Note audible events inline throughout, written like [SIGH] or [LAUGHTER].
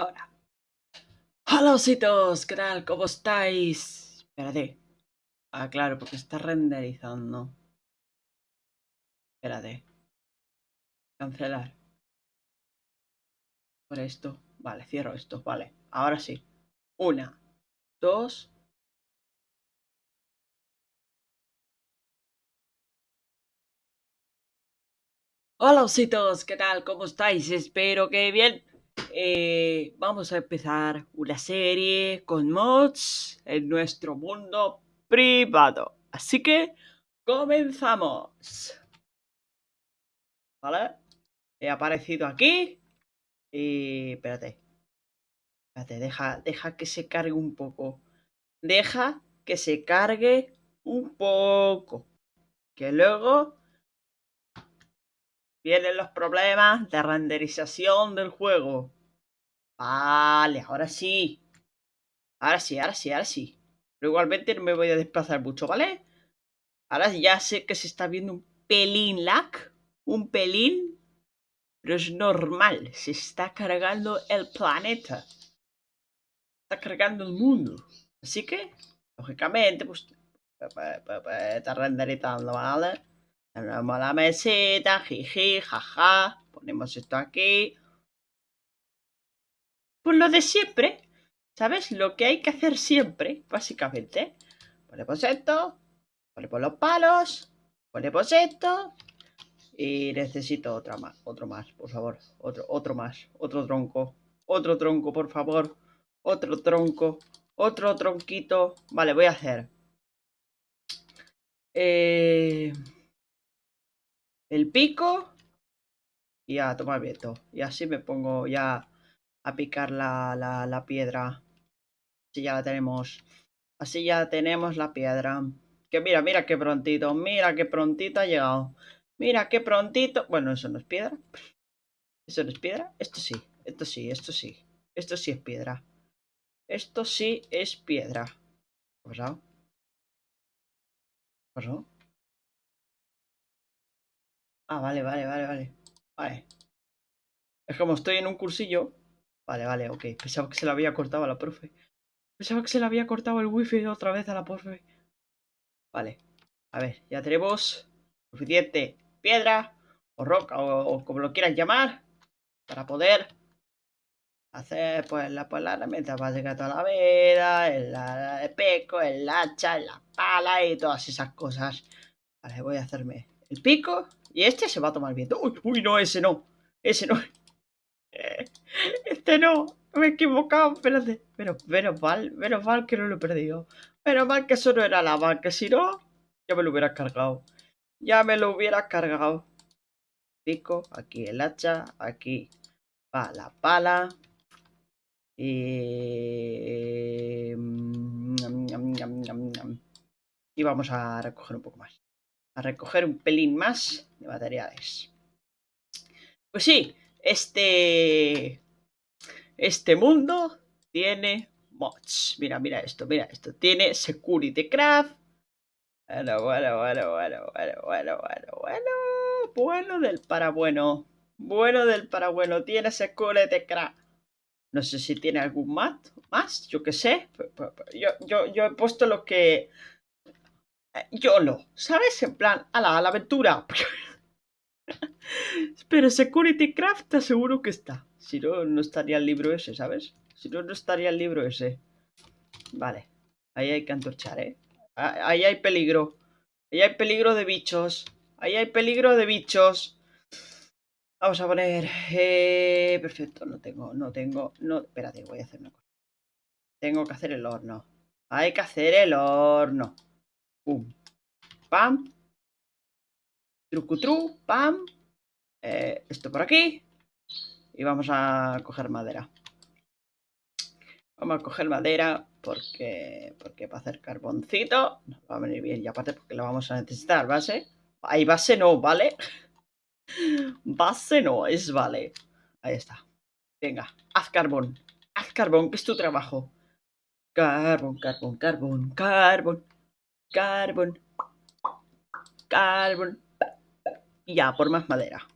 Ahora. Hola ositos, ¿qué tal? ¿Cómo estáis? Espérate. Ah, claro, porque está renderizando. Espérate. Cancelar. Por esto. Vale, cierro esto. Vale, ahora sí. Una, dos. Hola ositos, ¿qué tal? ¿Cómo estáis? Espero que bien. Eh, vamos a empezar una serie con mods en nuestro mundo privado. Así que comenzamos. ¿Vale? He aparecido aquí. Y espérate. Espérate, deja, deja que se cargue un poco. Deja que se cargue un poco. Que luego vienen los problemas de renderización del juego. Vale, ahora sí. Ahora sí, ahora sí, ahora sí. Pero igualmente no me voy a desplazar mucho, ¿vale? Ahora ya sé que se está viendo un pelín lag. Un pelín. Pero es normal. Se está cargando el planeta. Está cargando el mundo. Así que, lógicamente, pues... Está renderizando, ¿vale? Tenemos la meseta, jiji, jaja. Ponemos esto aquí. Pues lo de siempre, ¿sabes? Lo que hay que hacer siempre, básicamente. Ponemos esto, ponemos los palos, ponemos esto. Y necesito otra más, otro más, por favor. Otro, otro más, otro tronco. Otro tronco, por favor. Otro tronco. Otro tronquito. Vale, voy a hacer. Eh, el pico. Y a tomar viento. Y así me pongo ya a picar la, la, la piedra. Así ya la tenemos. Así ya tenemos la piedra. Que mira, mira qué prontito. Mira qué prontito ha llegado. Mira qué prontito. Bueno, eso no es piedra. ¿Eso no es piedra? Esto sí. Esto sí, esto sí. Esto sí es piedra. Esto sí es piedra. ¿Qué ha pasado? ¿Qué pasó? Ah, vale, vale, vale, vale. Vale. Es como estoy en un cursillo. Vale, vale, ok. Pensaba que se la había cortado a la profe. Pensaba que se le había cortado el wifi otra vez a la profe. Vale. A ver, ya tenemos suficiente piedra o roca o, como lo quieras llamar para poder hacer pues la, pues, la herramienta básica toda la vida, el, el pico, el hacha, la pala y todas esas cosas. Vale, voy a hacerme el pico y este se va a tomar viento. Uy, uy, no, ese no. Ese no. Este no. Me he equivocado. Pero, menos mal. Menos mal que no lo he perdido. Menos mal que eso no era lava. Que si no, ya me lo hubiera cargado. Ya me lo hubiera cargado. Pico. Aquí el hacha. Aquí va la pala. Y... Y vamos a recoger un poco más. A recoger un pelín más de materiales. Pues sí, este... Este mundo tiene mods. Mira, mira esto, mira esto. Tiene Security Craft. Bueno, bueno, bueno, bueno, bueno, bueno, bueno, bueno. Bueno del para bueno. Bueno del para bueno. Tiene Security Craft. No sé si tiene algún más, más yo qué sé. Yo, yo, yo he puesto lo que... Yo lo, ¿sabes? En plan, a la, a la aventura. [LAUGHS] Pero Security Craft aseguro que está. Si no, no estaría el libro ese, ¿sabes? Si no, no estaría el libro ese. Vale. Ahí hay que antorchar, ¿eh? Ahí hay peligro. Ahí hay peligro de bichos. Ahí hay peligro de bichos. Vamos a poner... Eh, perfecto, no tengo, no tengo... No, espérate, voy a hacer una cosa. Tengo que hacer el horno. Hay que hacer el horno. Pum. Pam. Trucutru. Pam. Eh, esto por aquí. Y vamos a coger madera. Vamos a coger madera porque, porque para hacer carboncito nos va a venir bien. Y aparte porque lo vamos a necesitar, base. Hay base no, ¿vale? [LAUGHS] Base no, es vale. Ahí está. Venga, haz carbón. Haz carbón, que es tu trabajo. Carbón, carbón, carbón, carbón. Carbón. Carbón. Y ya, por más madera.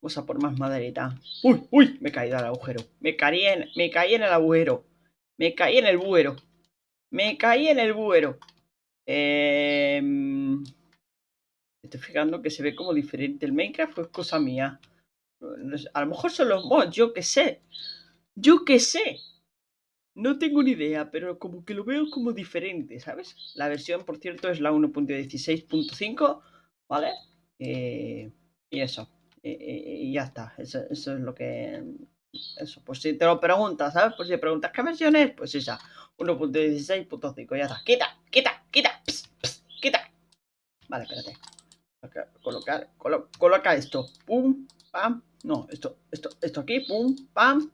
Vamos a por más maderita. ¡Uy, uy! Me he caído agujero. Me caí en, me caí en el agujero. Me caí en el buero. Me caí en el buero. Eh, estoy fijando que se ve como diferente el Minecraft o es cosa mía. A lo mejor son los mods, yo qué sé. Yo qué sé. No tengo ni idea, pero como que lo veo como diferente, ¿sabes? La versión, por cierto, es la 1.16.5, ¿vale? Eh, y eso. y ya está. Eso, es lo que... Eso, pues si te lo preguntas, ¿sabes? Pues si preguntas qué versión es, pues esa. 1.16.5, ya está. Quita, quita, quita, quita. Vale, espérate. Colocar, coloca esto. Pum, pam. No, esto, esto, esto aquí, pum, pam.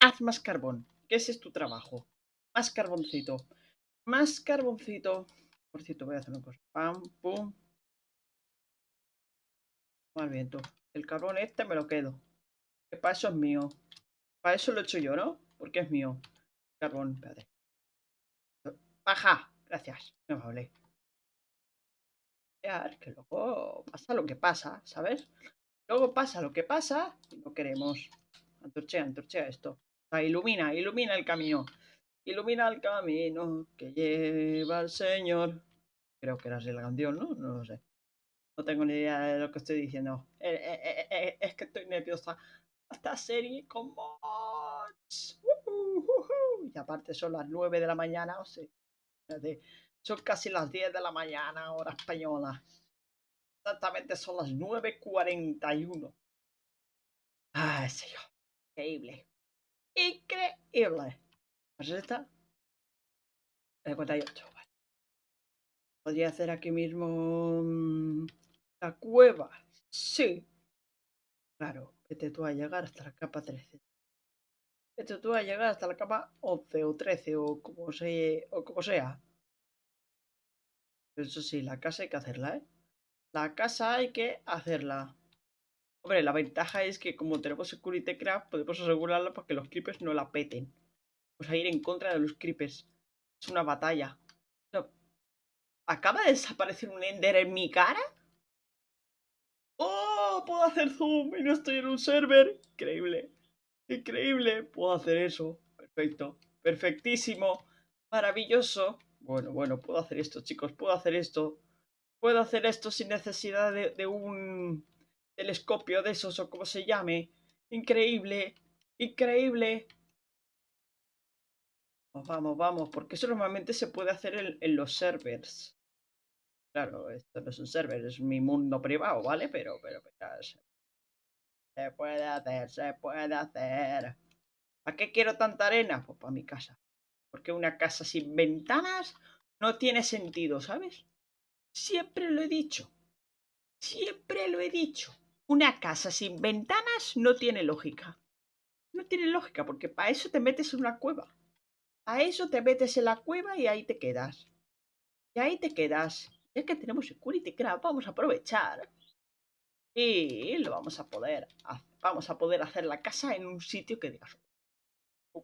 Haz más carbón. ¿Qué ese es tu trabajo. Más carboncito. Más carboncito. Por cierto, voy a hacer una cosa. Pam, pum. Mal viento. El carbón este me lo quedo. Que para eso es mío. Para eso lo he hecho yo, ¿no? Porque es mío. Carbón, espérate. Baja. Gracias. Me vale que luego pasa lo que pasa, ¿sabes? Luego pasa lo que pasa y no queremos. Antorchea, antorchea esto. ilumina, ilumina el camino. Ilumina el camino que lleva el Señor. Creo que era así la canción, ¿no? No lo sé. No tengo ni idea de lo que estoy diciendo. Eh, eh, eh, es que estoy nerviosa. Esta serie con mods. Y aparte son las 9 de la mañana, o sea. Son casi las 10 de la mañana, hora española. Exactamente son las 9.41. Ay, señor. Increíble. Increíble. ¿Pues esta? 58. Podría hacer aquí mismo mm, la cueva. Sí. Claro, vete tú a llegar hasta la capa 13. Vete tú a llegar hasta la capa 11 o 13 o como, o como sea. Eso sí, la casa hay que hacerla, ¿eh? La casa hay que hacerla. Hombre, la ventaja es que como tenemos Security Craft, podemos asegurarla para que los creepers no la peten. Vamos a ir en contra de los creepers. Es una batalla. ¿Acaba de desaparecer un Ender en mi cara? Puedo hacer zoom y no estoy en un server. Increíble. Increíble. Puedo hacer eso. Perfecto. Perfectísimo. Maravilloso. Bueno, bueno, puedo hacer esto, chicos, puedo hacer esto. Puedo hacer esto sin necesidad de, un telescopio de esos o como se llame. Increíble, increíble. Vamos, vamos, porque eso normalmente se puede hacer en, los servers. Claro, esto no es un server, es mi mundo privado, ¿vale? Pero, pero, pero se puede hacer, se puede hacer. ¿Para qué quiero tanta arena? Pues para mi casa. Porque una casa sin ventanas no tiene sentido, ¿sabes? Siempre lo he dicho. Siempre lo he dicho. Una casa sin ventanas no tiene lógica. No tiene lógica porque para eso te metes en una cueva. A eso te metes en la cueva y ahí te quedas. Y ahí te quedas. Es que tenemos Security Craft, vamos a aprovechar. Y lo vamos a poder, vamos a poder hacer la casa en un sitio que digas,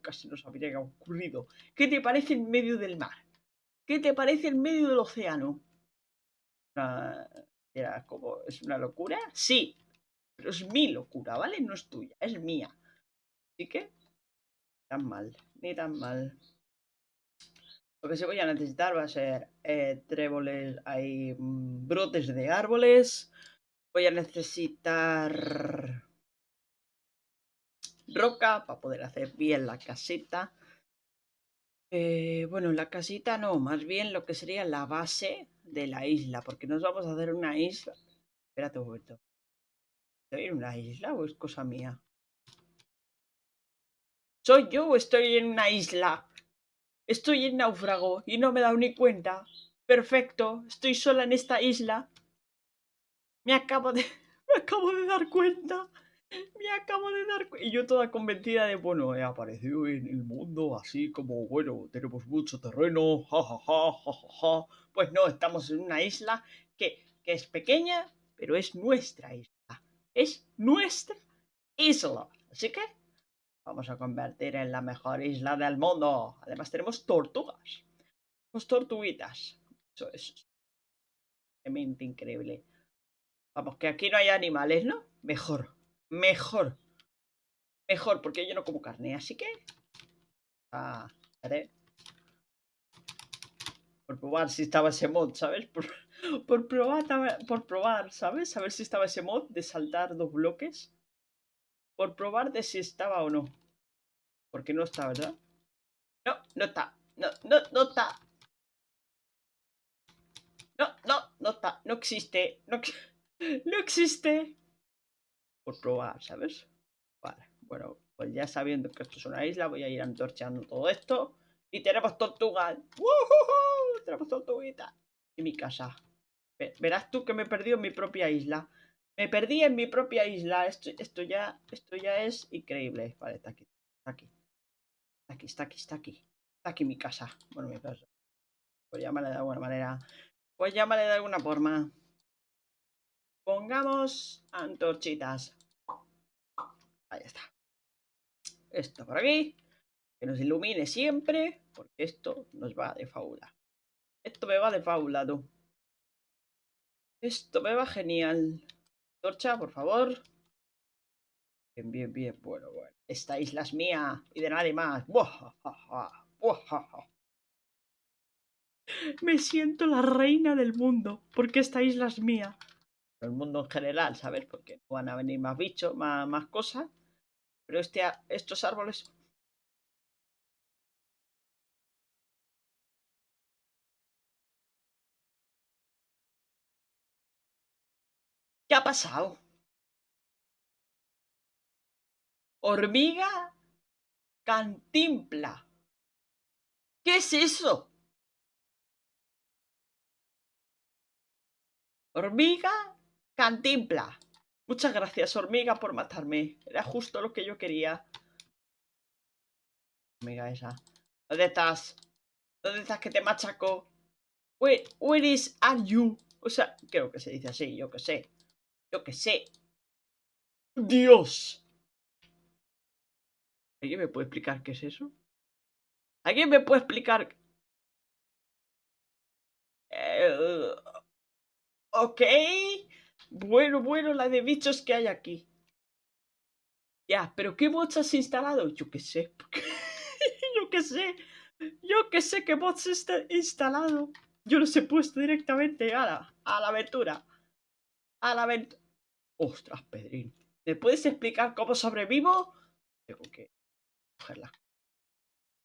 casi nos habría ocurrido. ¿Qué te parece en medio del mar? ¿Qué te parece en medio del océano? era como, ¿Es una locura? Sí, pero es mi locura, ¿vale? No es tuya, es mía. Así que, tan mal, ni tan mal. Lo que se voy a necesitar va a ser eh, tréboles, hay mm, brotes de árboles. Voy a necesitar roca para poder hacer bien la casita. Eh, bueno, la casita no, más bien lo que sería la base de la isla, porque nos vamos a hacer una isla. Espérate un momento. ¿Estoy en una isla o es cosa mía? ¿Soy yo o estoy en una isla? Estoy en náufrago y no me he dado ni cuenta. Perfecto, estoy sola en esta isla. Me acabo de... [LAUGHS] me acabo de dar cuenta. Me acabo de dar cuenta. Y yo toda convencida de, bueno, he aparecido en el mundo así como, bueno, tenemos mucho terreno, jajaja, jajaja. Pues no, estamos en una isla que, que es pequeña, pero es nuestra isla. Es nuestra isla. Así que vamos a convertir en la mejor isla del mundo. Además tenemos tortugas. Tenemos tortuguitas. Eso es realmente increíble. Vamos, que aquí no hay animales, ¿no? Mejor. Mejor. Mejor, porque yo no como carne, así que... Ah. Por probar si estaba ese mod, ¿sabes? Por, por, probar, por probar, ¿sabes? A ver si estaba ese mod de saltar dos bloques. Por probar de si estaba o no. Porque no está, ¿verdad? No, no está. No, no, no está. No, no, no está. No existe. No, [LAUGHS] no existe. Por probar, ¿sabes? Vale, bueno, pues ya sabiendo que esto es una isla, voy a ir antorcheando todo esto. Y tenemos tortugas. ¡Woohoo! Tenemos tortuguitas. Y mi casa. Verás tú que me he perdido en mi propia isla. Me perdí en mi propia isla. Esto, esto, ya, esto ya es increíble. Vale, está aquí. Está aquí. Está aquí, está aquí, está aquí. Está aquí mi casa. Bueno, mi casa. Pues llamarle de alguna manera. Pues llamarle de alguna forma. Pongamos antorchitas. Ahí está. Esto por aquí. Que nos ilumine siempre. Porque esto nos va de faula. Esto me va de faula, tú. Esto me va genial. Torcha, por favor. Bien, bien, bien. Bueno, bueno. Esta isla es mía y de nadie más. Me siento la reina del mundo porque esta isla es mía. El mundo en general, ¿sabes? Porque van a venir más bichos, más, más cosas. Pero este, estos árboles... ¿Qué ha pasado? Hormiga cantimpla. ¿Qué es eso? Hormiga cantimpla. Muchas gracias, hormiga, por matarme. Era justo lo que yo quería. Hormiga esa. ¿Dónde estás? ¿Dónde estás que te machaco? Where, is are you? O sea, creo que se dice así, yo que sé. Yo que sé. ¡Dios! ¿Alguien me puede explicar qué es eso? ¿Alguien me puede explicar? Eh, ok. Bueno, bueno, la de bichos que hay aquí. Ya, pero ¿qué bots has instalado? Yo qué sé. [LAUGHS] Yo qué sé. Yo qué sé qué bots está instalado. Yo los he puesto directamente a la, a la aventura. A la aventura. Ostras, Pedrín. ¿Me puedes explicar cómo sobrevivo? Tengo que cogerla.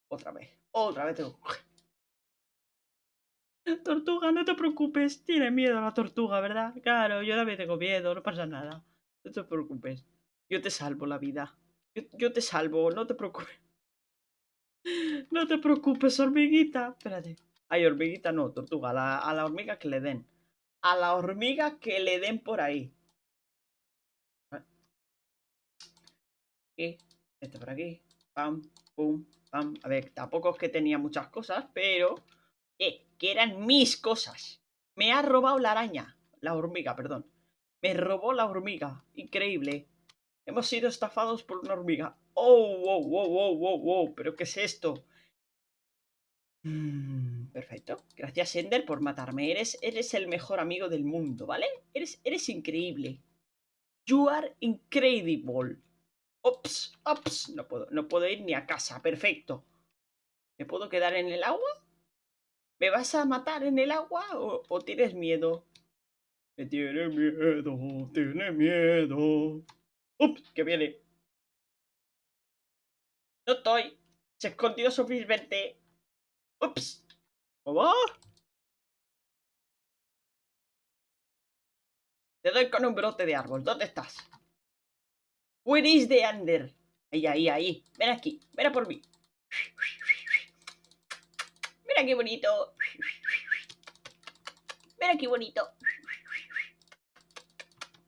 Otra vez. Otra vez tengo que cogerla. Tortuga, no te preocupes. Tiene miedo a la tortuga, ¿verdad? Claro, yo también tengo miedo, no pasa nada. No te preocupes. Yo te salvo la vida. Yo, te salvo, no te preocupes. [LAUGHS] No te preocupes, hormiguita. Espérate. Ay, hormiguita no, tortuga. A la, a la hormiga que le den. A la hormiga que le den por ahí. Aquí. Este por aquí. Pam, pum, pam. A ver, tampoco es que tenía muchas cosas, pero eh, que eran mis cosas. Me ha robado la araña. La hormiga, perdón. Me robó la hormiga. Increíble. Hemos sido estafados por una hormiga. Oh, wow, wow, wow, wow, wow. ¿Pero qué es esto? Mm, perfecto. Gracias, Ender, por matarme. Eres, eres el mejor amigo del mundo, ¿vale? Eres, eres increíble. You are incredible. Ops, ops. No puedo, no puedo ir ni a casa. Perfecto. ¿Me puedo quedar en el agua? ¿Me vas a matar en el agua o, tienes miedo? Me tiene miedo, tiene miedo. ¡Ups! Que viene. No estoy. Se escondió suficientemente. ¡Ups! ¿Cómo? Te doy con un brote de árbol. ¿Dónde estás? Where is the under? Ahí, ahí, ahí. Ven aquí. Ven a por mí. Mira qué bonito. Mira qué bonito.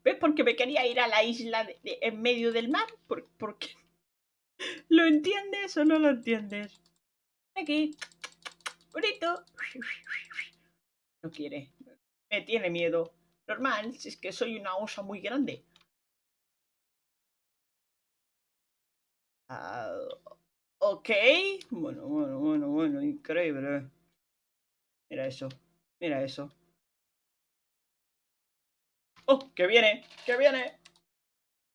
¿Ves? Porque me quería ir a la isla en medio del mar. ¿Por, qué? [LAUGHS] ¿Lo entiendes o no lo entiendes? Aquí. Bonito. No quiere. Me tiene miedo. Normal, si es que soy una osa muy grande. Ah, Ok. Bueno, bueno, bueno, bueno, increíble. Mira eso, mira eso. ¡Oh, que viene! ¡Que viene!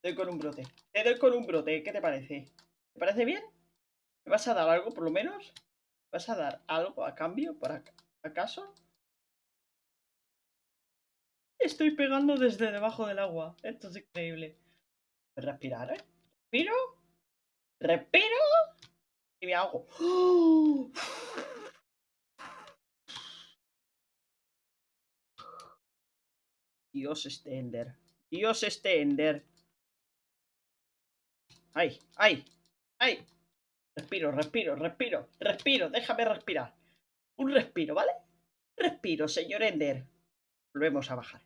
Te doy con un brote. Te doy con un brote. ¿Qué te parece? ¿Te parece bien? ¿Me vas a dar algo por lo menos? ¿Me vas a dar algo a cambio? ¿Por acaso? Estoy pegando desde debajo del agua. Esto es increíble. Respirar, ¿eh? Respiro. Respiro. Y me hago. [GASPS] Dios este Ender. Dios este Ender. ¡Ay! ¡Ay! ¡Ay! Respiro, respiro, respiro, respiro. Déjame respirar. Un respiro, ¿vale? Respiro, señor Ender. Volvemos a bajar.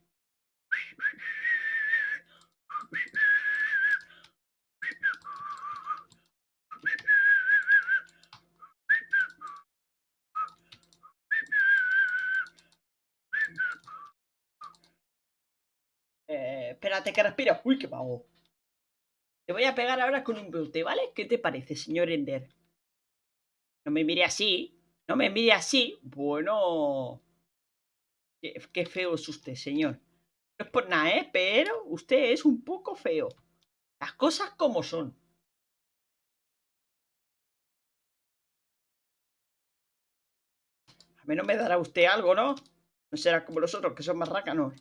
Eh, espérate que respiro. Uy, qué pago. Te voy a pegar ahora con un brote, ¿vale? ¿Qué te parece, señor Ender? No me mire así. No me mire así. Bueno. Qué, feo es usted, señor. No es por nada, ¿eh? Pero usted es un poco feo. Las cosas como son. A mí no me dará usted algo, ¿no? No será como los otros, que son más rácanos.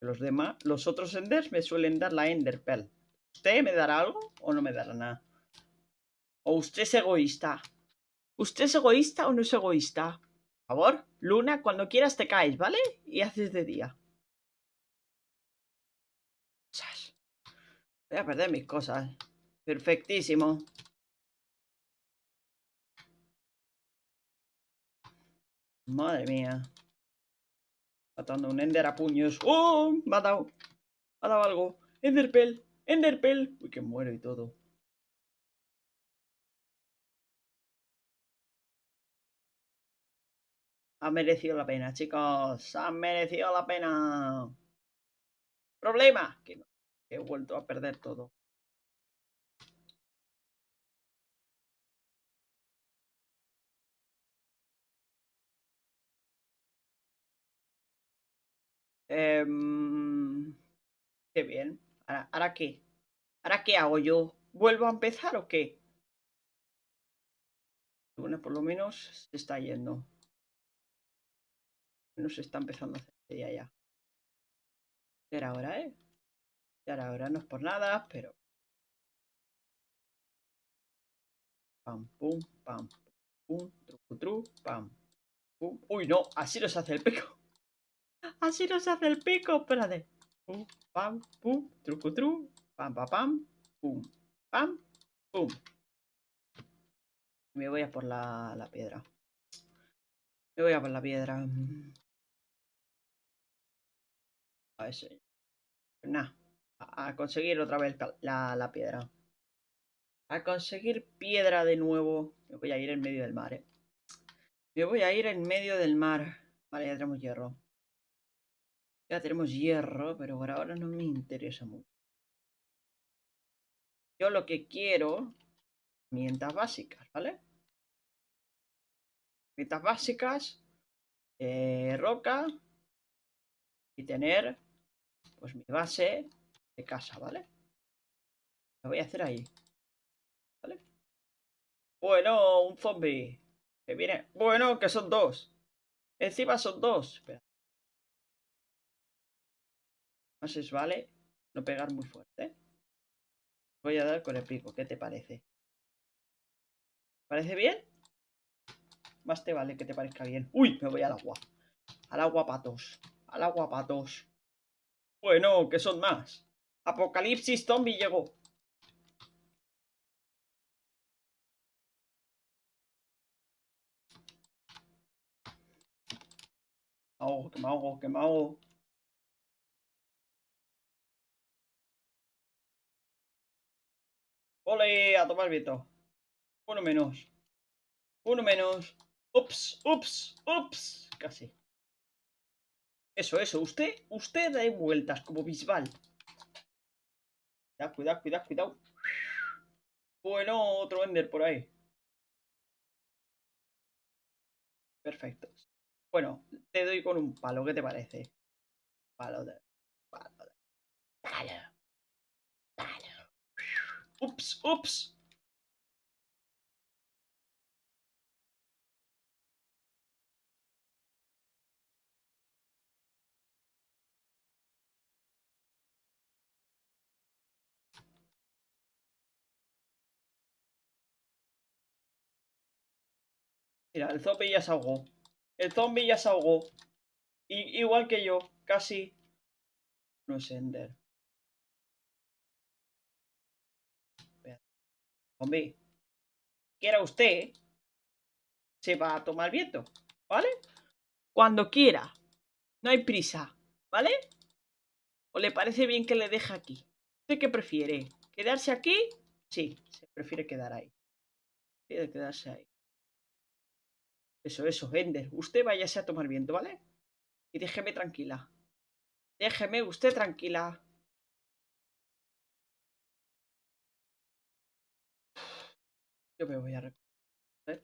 Los demás, los otros Enders me suelen dar la Enderpell. ¿Usted me dará algo o no me dará nada? ¿O usted es egoísta? ¿Usted es egoísta o no es egoísta? Por favor, Luna, cuando quieras te caes, ¿vale? Y haces de día. Voy a perder mis cosas. Perfectísimo. Madre mía. Matando un Ender a puños. ¡Oh! Me ha dado. Ha dado algo. Enderpell. Enderpell. Uy, que muero y todo. Ha merecido la pena, chicos. Ha merecido la pena. Problema. Que, he vuelto a perder todo. Em, qué bien. ¿Ahora, qué? ¿Ahora qué hago yo? ¿Vuelvo a empezar o qué? Bueno, por lo menos se está yendo. No se está empezando a hacer ya. Ya era hora, ¿eh? Era hora, no es por nada, pero... Pam, pum, pam, pum, tru, tru, pam, pum. Uy, no, así no se hace el pico. [LAUGHS] Así no se hace el pico, espérate pum, pam, pum, truco, tru, pam, pam, pam, pum, pam, pum. Me voy a por la, la piedra. Me voy a por la piedra. A ver si... Nah, a, conseguir otra vez la, la, piedra. A conseguir piedra de nuevo. Me voy a ir en medio del mar, eh. Me voy a ir en medio del mar. Vale, ya tenemos hierro. Ya tenemos hierro, pero por ahora no me interesa mucho. Yo lo que quiero, herramientas básicas, ¿vale? Herramientas básicas, eh, roca y tener pues mi base de casa, ¿vale? Lo voy a hacer ahí. ¿Vale? Bueno, un zombie. Que viene. Bueno, que son dos. Encima son dos. Espera. Más es vale no pegar muy fuerte. Voy a dar con el pico, ¿qué te parece? ¿Parece bien? Más te vale que te parezca bien. ¡Uy! Me voy al agua. Al agua patos. Al agua patos. Bueno, ¿qué son más? Apocalipsis zombie llegó. Oh, que me ahogo, que me ahogo. Ole, a tomar viento. Uno menos. Uno menos. Ups, ups, ups. Casi. Eso, eso. Usted, usted da vueltas como Bisbal. Cuidado, cuidado, cuidado, cuidado. Bueno, otro Ender por ahí. Perfecto. Bueno, te doy con un palo. ¿Qué te parece? Palo de... Palo de... Palo. Ups, ups. Mira, el zombie ya se. El zombie ya se ahogó. igual que yo, casi. No es Ender. Zombie. Quiera usted, se va a tomar viento, ¿vale? Cuando quiera. No hay prisa, ¿vale? ¿O le parece bien que le deje aquí? ¿Usted qué prefiere? ¿Quedarse aquí? Sí, se prefiere quedar ahí. Quiere quedarse ahí. Eso, eso, Ender. Usted váyase a tomar viento, ¿vale? Y déjeme tranquila. Déjeme usted tranquila. Me voy a recoger.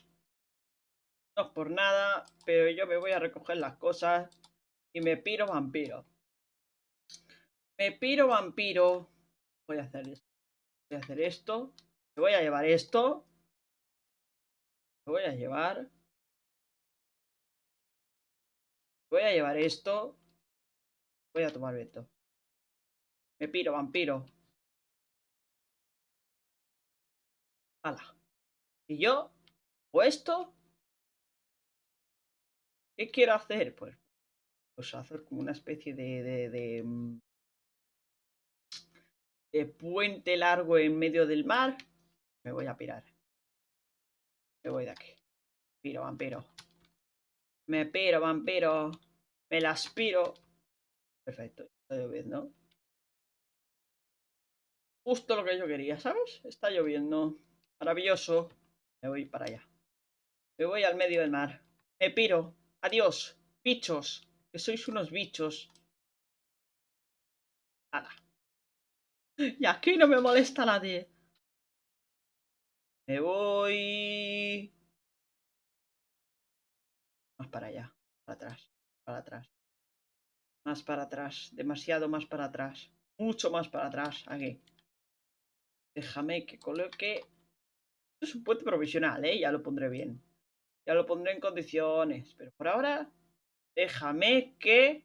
No es por nada, pero yo me voy a recoger las cosas y me piro vampiro. Me piro vampiro. Voy a hacer esto. Voy a hacer esto. Me voy a llevar esto. Me voy a llevar. Voy a llevar esto. Voy a tomar viento. Me piro, vampiro. Hala. ¿Y yo? ¿O esto? ¿Qué quiero hacer? Pues, pues hacer como una especie de, de, de, mm, de puente largo en medio del mar. Me voy a pirar. Me voy de aquí. Piro, vampiro. Me piro, vampiro. Me la aspiro. Perfecto, está lloviendo. Justo lo que yo quería, ¿sabes? Está lloviendo. Maravilloso. Me voy para allá. Me voy al medio del mar. Me piro. Adiós. Bichos. Que sois unos bichos. Nada. Y aquí no me molesta nadie. Me voy para allá, para atrás, para atrás. Más para atrás, demasiado más para atrás. Mucho más para atrás, aquí. Déjame que coloque... Es un puente provisional, ¿eh? Ya lo pondré bien. Ya lo pondré en condiciones. Pero por ahora, déjame que...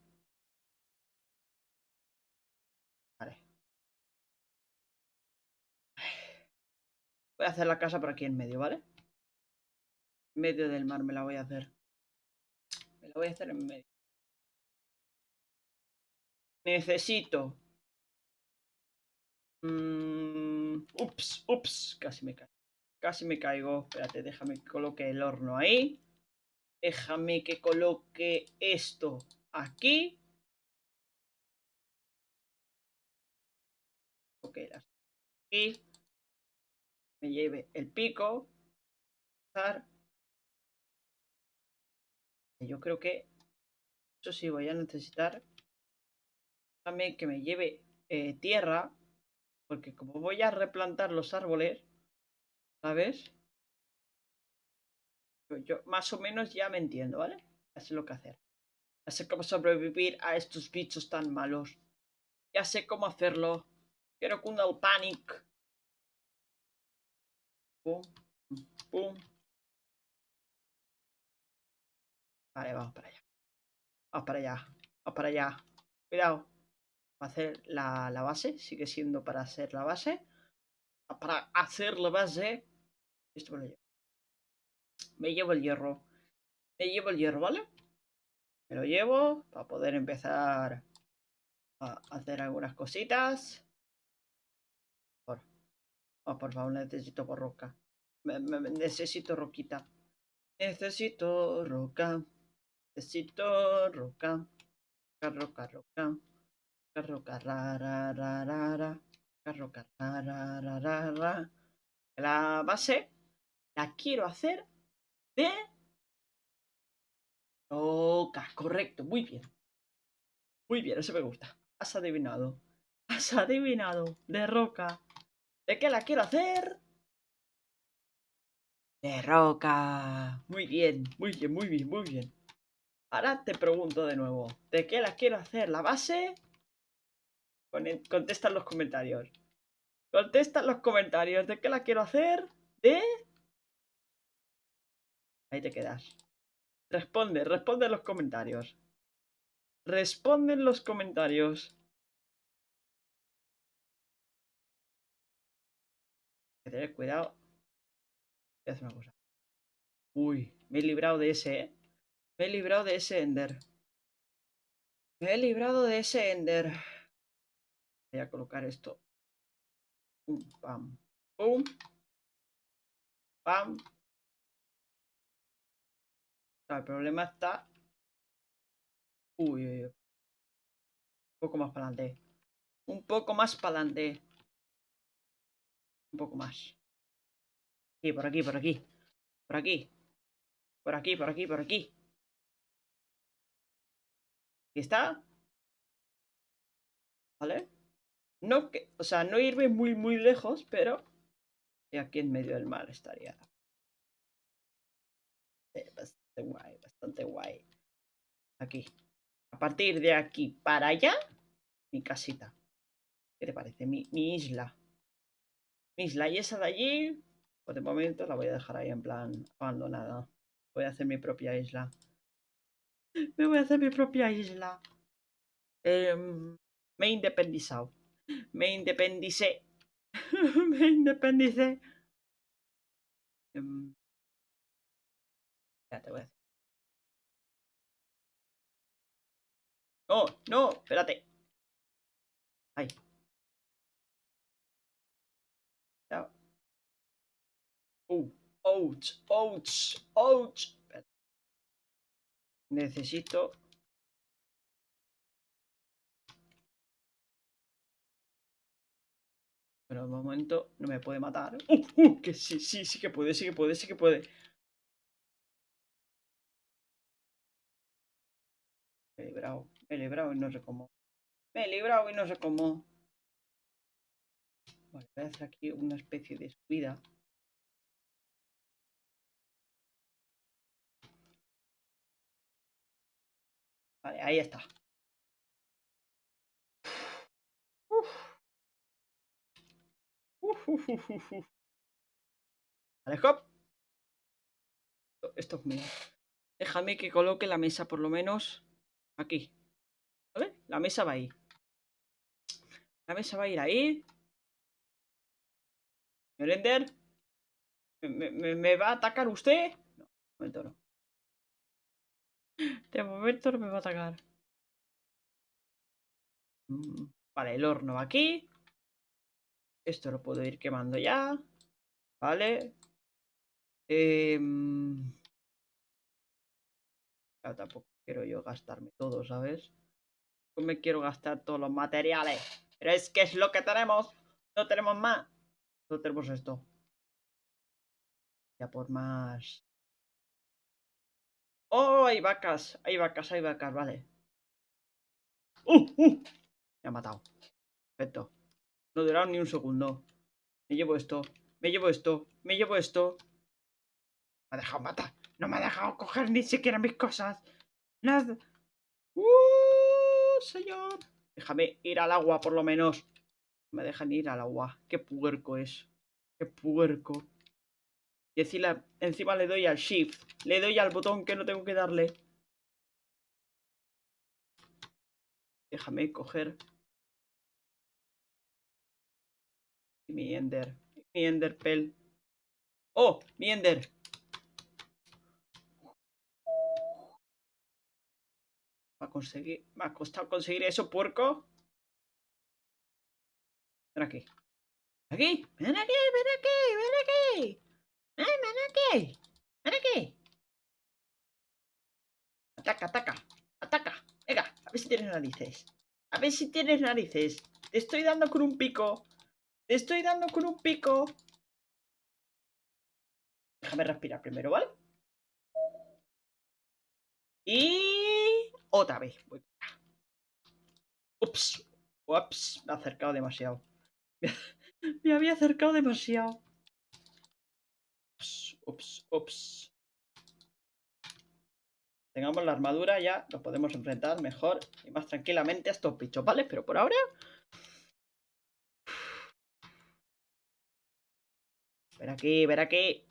Vale. Voy a hacer la casa por aquí en medio, ¿vale? En medio del mar me la voy a hacer. Me lo voy a hacer en medio. Necesito. Mm, ups, ups. Casi me caigo. Casi me caigo. Espérate, déjame que coloque el horno ahí. Déjame que coloque esto aquí. Ok. Me lleve el pico yo creo que eso sí voy a necesitar también que me lleve eh, tierra porque como voy a replantar los árboles ¿sabes? Yo, más o menos ya me entiendo, ¿vale? Ya sé lo que hacer. Ya sé cómo sobrevivir a estos bichos tan malos. Ya sé cómo hacerlo. Quiero que el panic. Pum, pum, Vale, vamos para allá. Vamos para allá. Vamos para allá. Cuidado. Para hacer la, la base. Sigue siendo para hacer la base. Para hacer la base. Esto me lo llevo. Me llevo el hierro. Me llevo el hierro, ¿vale? Me lo llevo para poder empezar a hacer algunas cositas. Por, oh, por favor, necesito roca. necesito roquita. Necesito roca. Necesito roca. Roca, roca. Roca. Roca, ra, ra. La base la quiero hacer de roca. Correcto, muy bien. Muy bien, eso me gusta. Has adivinado. Has adivinado. De roca. ¿De qué la quiero hacer? De roca. Muy bien, muy bien, muy bien, muy bien. Ahora te pregunto de nuevo, ¿de qué la quiero hacer? ¿La base? Contesta en los comentarios. Contesta en los comentarios de qué la quiero hacer. De... Ahí te quedas. Responde, responde en los comentarios. Responde en los comentarios. Hay que tener cuidado. Voy a una cosa. Uy, me he librado de ese, ¿eh? Me he librado de ese Ender. Me he librado de ese Ender. Voy a colocar esto. Pum, pam, pum. Pam. El problema está... Uy, uy, uy. Un poco más para adelante. Un poco más para adelante. Un poco más. Y por aquí, por aquí. Por aquí. Por aquí, por aquí, por aquí. ¿Y está? ¿Vale? No que, o sea, no irme muy, muy lejos, pero aquí en medio del mar estaría. Guay, bastante guay. Aquí. A partir de aquí para allá, mi casita. ¿Qué te parece? Mi, mi isla. Mi isla. Y esa de allí, pues de momento la voy a dejar ahí en plan abandonada. Voy a hacer mi propia isla. Me voy a hacer mi propia isla. Em, me he independizado. Me independicé. [LAUGHS] me independicé. Em, ya te voy a hacer. No, no, espérate. Ahí. Ya. Uh. Ouch, ouch, ouch. Necesito... Pero un momento no me puede matar. ¡Uh! ¡Uh! Que sí, sí, sí que puede, sí que puede, sí que puede. Me he librado, me he librado y no sé cómo. Me he librado y no sé cómo. Vale, voy a hacer aquí una especie de subida. Vale, ahí está. Uf. Uf, uf, uf, uf. Vale, hop. Esto es mío. Déjame que coloque la mesa por lo menos aquí. ¿Vale? La mesa va ahí. La mesa va a ir ahí. Merender. ¿Me, me, me va a atacar usted? No, un momento no. De momento no me va a atacar. Mm, vale, el horno aquí. Esto lo puedo ir quemando ya. Vale. Eh... tampoco quiero yo gastarme todo, ¿sabes? No me quiero gastar todos los materiales. Pero es que es lo que tenemos. No tenemos más. No tenemos esto. Ya por más ¡Oh! Hay vacas, hay vacas, hay vacas, vale. ¡Uh! ¡Uh! Me ha matado. Perfecto. No durado ni un segundo. Me llevo esto, me llevo esto, me llevo esto. Me ha dejado matar. No me ha dejado coger ni siquiera mis cosas. Nada. ¡Uh! Señor. Déjame ir al agua, por lo menos. me dejan ir al agua. Qué puerco es. Qué puerco. Y encima, encima le doy al shift. Le doy al botón que no tengo que darle. Déjame coger. Mi ender. Mi ender pel. ¡Oh! Mi ender. Va a conseguir. Me ha costado conseguir eso, puerco. Ven aquí. Aquí. Ven aquí, ven aquí, ven aquí. ¡Eh, ven aquí! ¡Ven aquí! Ataca, ataca, ataca. Venga, a ver si tienes narices. A ver si tienes narices. Te estoy dando con un pico. Te estoy dando con un pico. Déjame respirar primero, ¿vale? Y... Otra vez. Ups. Ups. Me ha acercado demasiado. [LAUGHS] Me había acercado demasiado. Ups, ups. Tengamos la armadura, ya nos podemos enfrentar mejor y más tranquilamente a estos bichos, ¿vale? Pero por ahora... Ven aquí, ven aquí.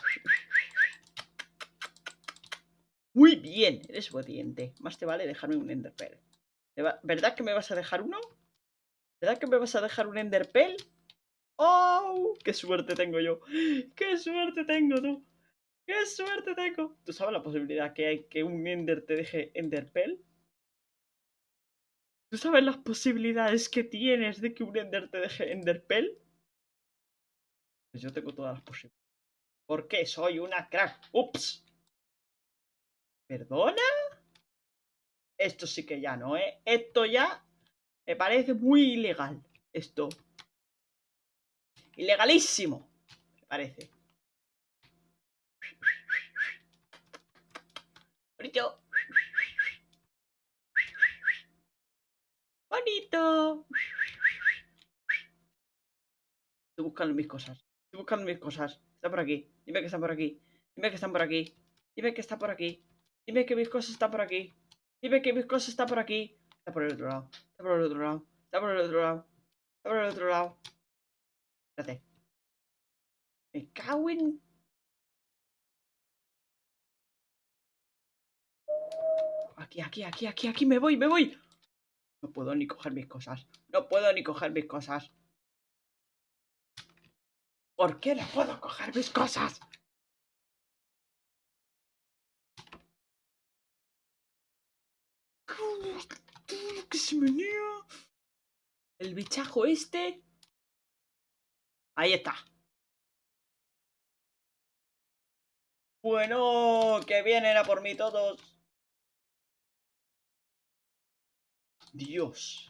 Muy bien, eres obediente. Más te vale dejarme un enderpearl. ¿Verdad que me vas a dejar uno? ¿Verdad que me vas a dejar un enderpearl? ¡Oh! ¡Qué suerte tengo yo! ¡Qué suerte tengo tú! ¡Qué suerte tengo! ¿Tú sabes la posibilidad que hay que un ender te deje enderpearl? ¿Tú sabes las posibilidades que tienes de que un ender te deje enderpearl? Pues yo tengo todas las posibilidades. ¿Por qué? Soy una crack. ¡Ups! ¿Perdona? Esto sí que ya no, ¿eh? Esto ya me parece muy ilegal. Esto. Ilegalísimo. Me parece. Bonito. Bonito. Estoy buscando mis cosas. Estoy buscando mis cosas. Está por aquí. Dime que están por aquí. Dime que están por aquí. Dime que está por aquí. Dime que mis cosas están por aquí. Dime que mis cosas están por aquí. Está por el otro lado. Está por el otro lado. Está por el otro lado. Está por el otro lado. Espérate. Me cago en... Aquí, aquí, aquí, aquí, aquí. Me voy, me voy. No puedo ni coger mis cosas. No puedo ni coger mis cosas. ¿Por qué no puedo coger mis cosas? El bichajo este. Ahí está. Bueno, que vienen a por mí todos. Dios.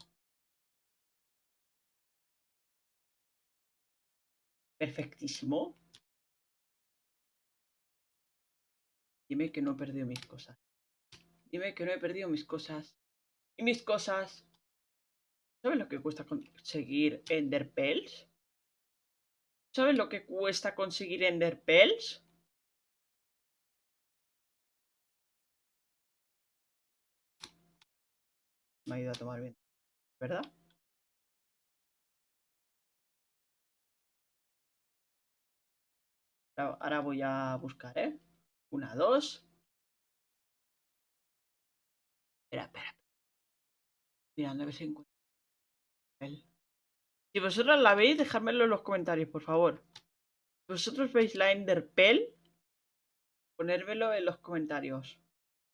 Perfectísimo. Dime que no he perdido mis cosas. Dime que no he perdido mis cosas. Y mis cosas. ¿Sabes lo que cuesta conseguir Enderpells? ¿Sabes lo que cuesta conseguir Enderpells? Me ha ido a tomar bien. ¿Verdad? Ahora voy a buscar, ¿eh? Una, dos. Espera, espera. Mirando a ver si encuentro. Si vosotros la veis, dejádmelo en los comentarios, por favor. Si vosotros veis la Enderpell, ponérmelo en los comentarios.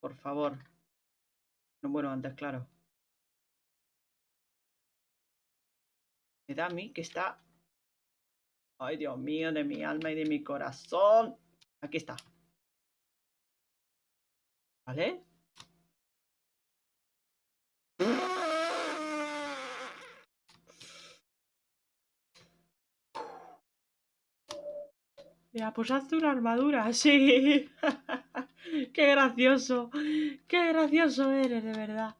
Por favor. No, bueno, antes, claro. Me da a mí que está... Ay, Dios mío, de mi alma y de mi corazón. Aquí está. ¿Vale? Ya, pues hazte una armadura, [LAUGHS] sí. Qué gracioso. Qué gracioso eres, de verdad.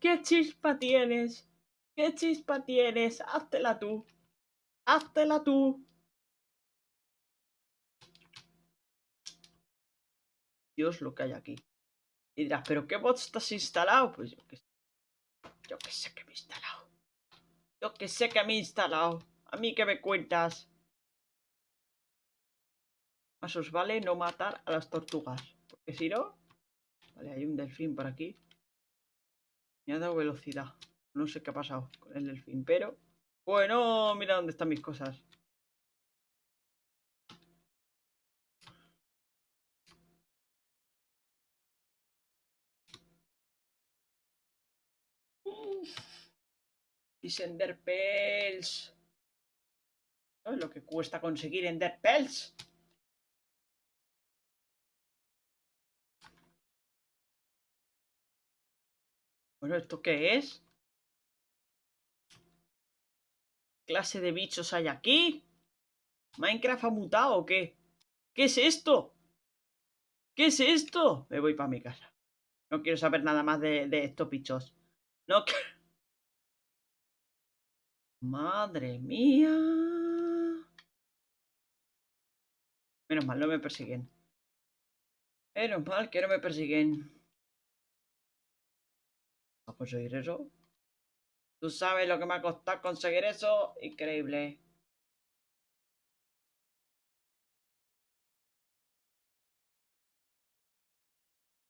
Qué chispa tienes. Qué chispa tienes. Háztela tú. Háztela tú. Dios lo que hay aquí. Y dirás, ¿pero qué bot estás instalado? Pues yo que sé. Yo que sé que me he instalado. Yo que sé que me he instalado. A mí que me cuentas. Más os vale no matar a las tortugas. Porque si no... Vale, hay un delfín por aquí. Me ha dado velocidad. No sé qué ha pasado con el delfín, pero... Bueno, mira dónde están mis cosas. Y Enderpells. ¿Sabes lo que cuesta conseguir Enderpells? Bueno, ¿esto qué es? ¿Qué clase de bichos hay aquí? ¿Minecraft ha mutado o qué? ¿Qué es esto? ¿Qué es esto? Me voy para mi casa. No quiero saber nada más de, de estos bichos. No [LAUGHS] Madre mía. Menos mal, no me persiguen. Menos mal que no me persiguen. ¿A conseguir eso? ¿Tú sabes lo que me ha costado conseguir eso? Increíble.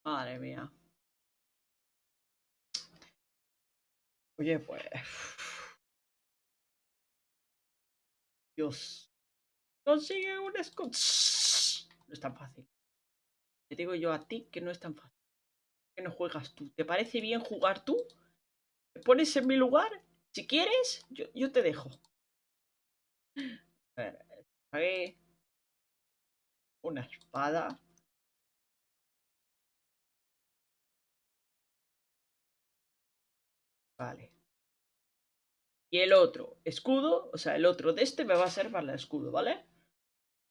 Madre mía. Oye, pues... Dios. Consigue un escudo. No es tan fácil. Te digo yo a ti que no es tan fácil. Que no juegas tú. ¿Te parece bien jugar tú? ¿Te pones en mi lugar? Si quieres, yo, yo te dejo. A ver, una espada. Vale. Y el otro, escudo, o sea, el otro de este me va a servir para el escudo, ¿vale?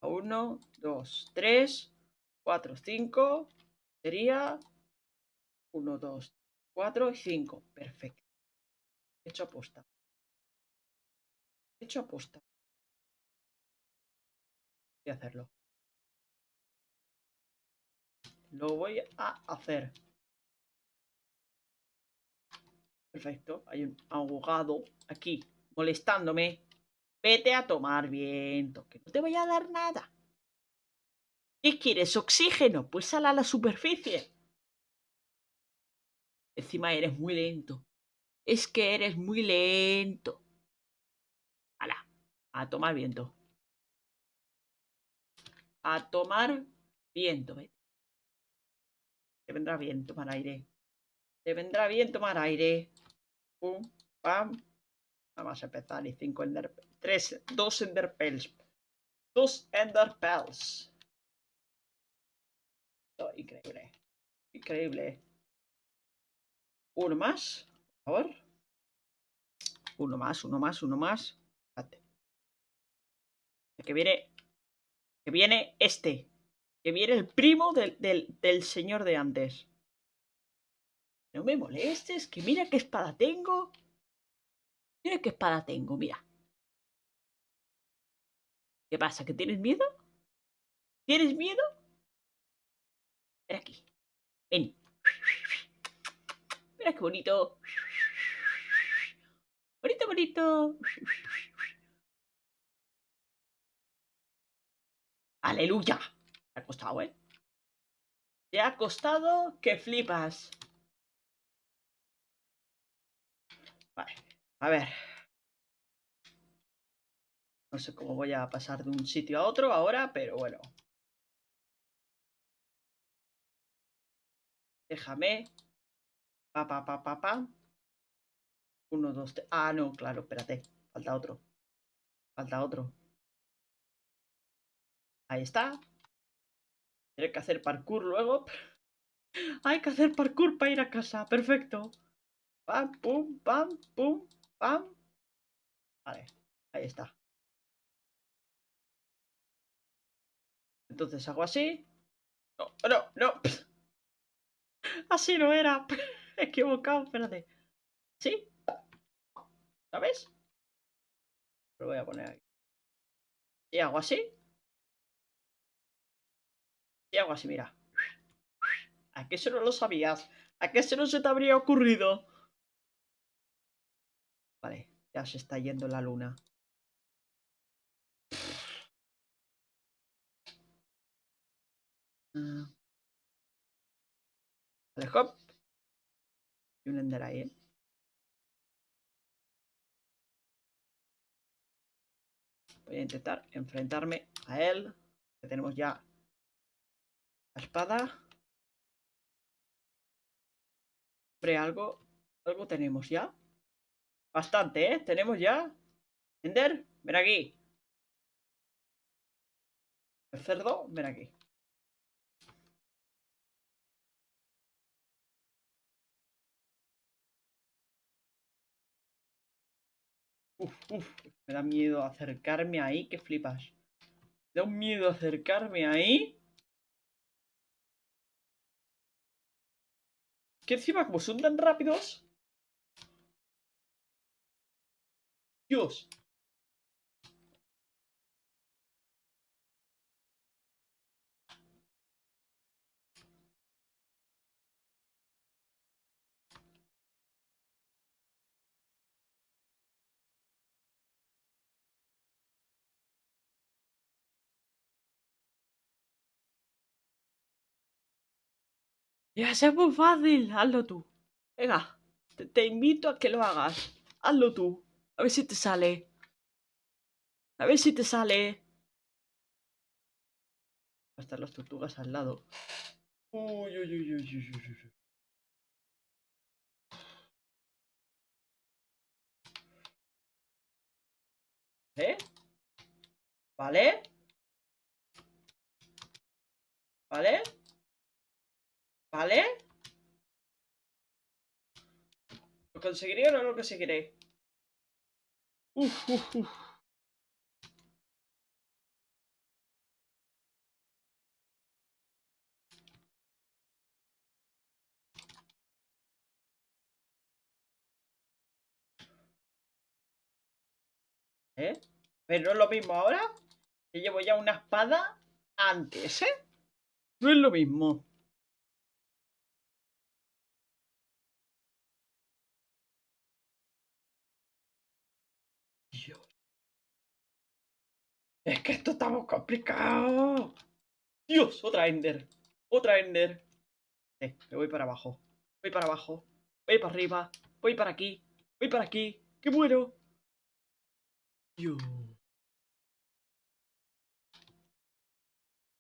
Uno, dos, tres, cuatro, cinco. Sería uno, dos, cuatro y cinco. Perfecto. Hecho aposta. Hecho aposta. Voy a hacerlo. Lo voy a hacer. Perfecto. Hay un abogado aquí molestándome. Vete a tomar viento, que no te voy a dar nada. ¿Qué quieres? ¿Oxígeno? Pues sal a la superficie. Encima eres muy lento. Es que eres muy lento. Hala, a tomar viento. A tomar viento, vete. Te vendrá bien tomar aire. Te vendrá bien tomar aire. Pum, pam. Vamos a empezar. Y cinco ender... Tres, dos enderpells. Dos enderpells. Oh, increíble. Increíble. Uno más. Por favor. Uno más, uno más, uno más. Espérate. Que viene. Que viene este. Que viene el primo del, del, señor de antes. No me molestes, que mira qué espada tengo. Mira qué espada tengo, mira. ¿Qué pasa? ¿Que tienes miedo? ¿Tienes miedo? Ven aquí. Ven. Mira qué bonito. Bonito, bonito. Aleluya ha costado, ¿eh? Te ha costado que flipas. A ver. No sé cómo voy a pasar de un sitio a otro ahora, pero bueno. Déjame. Pa, pa, pa, pa, pa. Uno, dos, tres. Ah, no, claro, espérate. Falta otro. Falta otro. Ahí está. Hay que hacer parkour luego. [LAUGHS] Hay que hacer parkour para ir a casa. Perfecto. Pam, pum, pam, pum, pam. Vale, ahí está. Entonces hago así. No, no, no. [LAUGHS] Así no era. [LAUGHS] Equivocado, espérate. ¿Sí? ¿Sabes? Lo voy a poner aquí. Y hago así. Y hago así, mira. ¿A qué eso no lo sabías? ¿A qué eso no se te habría ocurrido? Vale, ya se está yendo la luna. Ah. Vale, hop. Y un ender ahí, ¿eh? Voy a intentar enfrentarme a él. Que tenemos ya espada. Hombre, algo, algo tenemos ya. Bastante, ¿eh? Tenemos ya. Ender, ven aquí. El cerdo, ven aquí. Uf, uf, me da miedo acercarme ahí, que flipas. Me da un miedo acercarme ahí. Que encima, como son tan rápidos... Dios Ya es muy fácil, hazlo tú. Venga, te, te, invito a que lo hagas. Hazlo tú. A ver si te sale. A ver si te sale. Va a estar las tortugas al lado. Uy, uy, uy, uy, uy, uy. ¿Eh? ¿Vale? ¿Vale? ¿Vale? ¿Lo conseguiré o no lo conseguiré? Uf, uf. ¿Eh? Pero no es lo mismo ahora. Que llevo ya una espada antes, ¿eh? No es lo mismo. Es que esto está muy complicado. Dios, otra Ender. Otra Ender. Eh, me voy para abajo. Voy para abajo. Voy para arriba. Voy para aquí. Voy para aquí. ¡Que muero! Dios.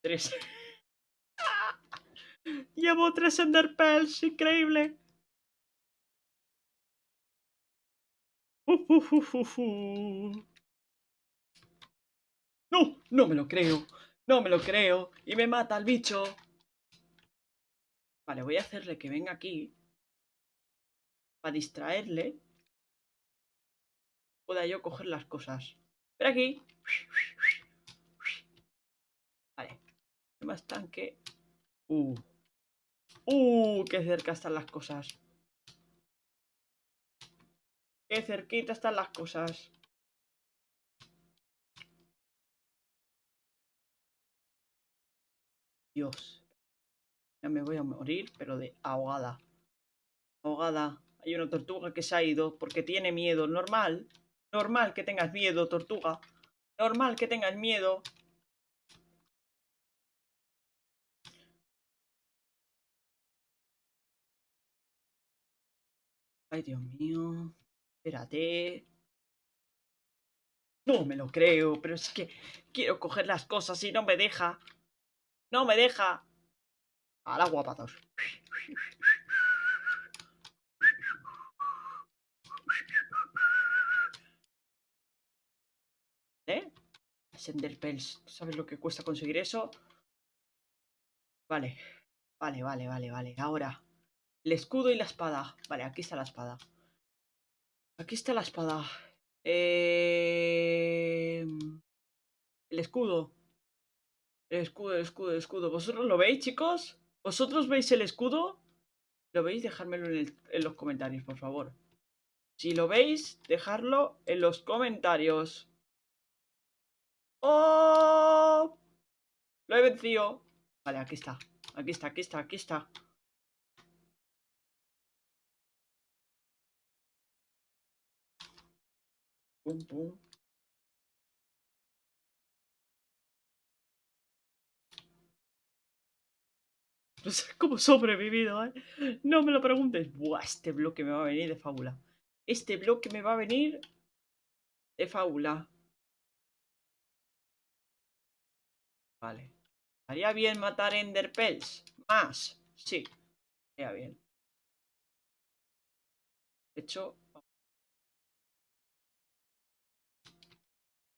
Tres. [LAUGHS] Llevo tres Enderpearls, increíble. No, no me lo creo. No me lo creo. Y me mata el bicho. Vale, voy a hacerle que venga aquí. Para distraerle. Pueda yo coger las cosas. Ven aquí. Vale. Más tanque. Uh. Uh, qué cerca están las cosas. Qué cerquita están las cosas. Dios. Ya me voy a morir, pero de ahogada. Ahogada. Hay una tortuga que se ha ido porque tiene miedo. Normal. Normal que tengas miedo, tortuga. Normal que tengas miedo. Ay, Dios mío. Espérate. No me lo creo, pero es que quiero coger las cosas y no me deja. No me deja. A la guapazos. ¿Eh? Senderpels. ¿Sabes lo que cuesta conseguir eso? Vale. Vale, vale, vale, vale. Ahora. El escudo y la espada. Vale, aquí está la espada. Aquí está la espada. Eh... El escudo. Escudo, escudo, escudo. ¿Vosotros lo veis, chicos? ¿Vosotros veis el escudo? ¿Lo veis? Dejármelo en, los comentarios, por favor. Si lo veis, dejadlo en los comentarios. ¡Oh! Lo he vencido. Vale, aquí está. Aquí está, aquí está, aquí está. [LAUGHS] No sé cómo he sobrevivido, ¿eh? No me lo preguntes. Buah, este bloque me va a venir de fábula. Este bloque me va a venir de fábula. Vale. ¿Haría bien matar Enderpells? Más. Sí. Haría bien. De hecho,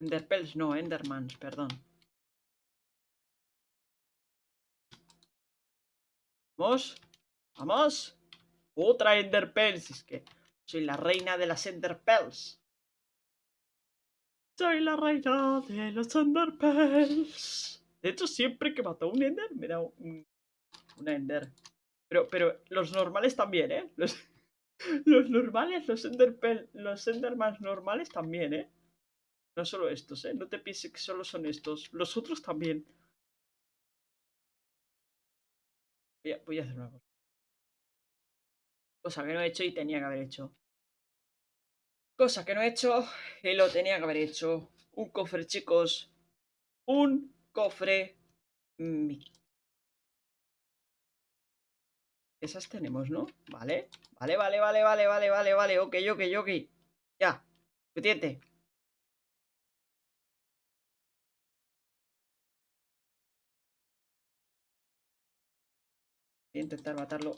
Enderpells no, Endermans, perdón. Vamos. Vamos. Otra Enderpells. Es que soy la reina de las Enderpells. Soy la reina de los Enderpells. De hecho, siempre que mato a un Ender, me da un, Ender. Pero, pero los normales también, ¿eh? Los, [LAUGHS] normales, los Enderpells, los Endermans normales también, ¿eh? No solo estos, ¿eh? No te pienses que solo son estos. Los otros también. Voy a, hacer una cosa. Cosa que no he hecho y tenía que haber hecho. Cosa que no he hecho y lo tenía que haber hecho. Un cofre, chicos. Un cofre. Esas tenemos, ¿no? Vale. Vale, vale, vale, vale, vale, vale, vale. Ok, ok, ok. Ya. Suficiente. Voy a intentar matarlo.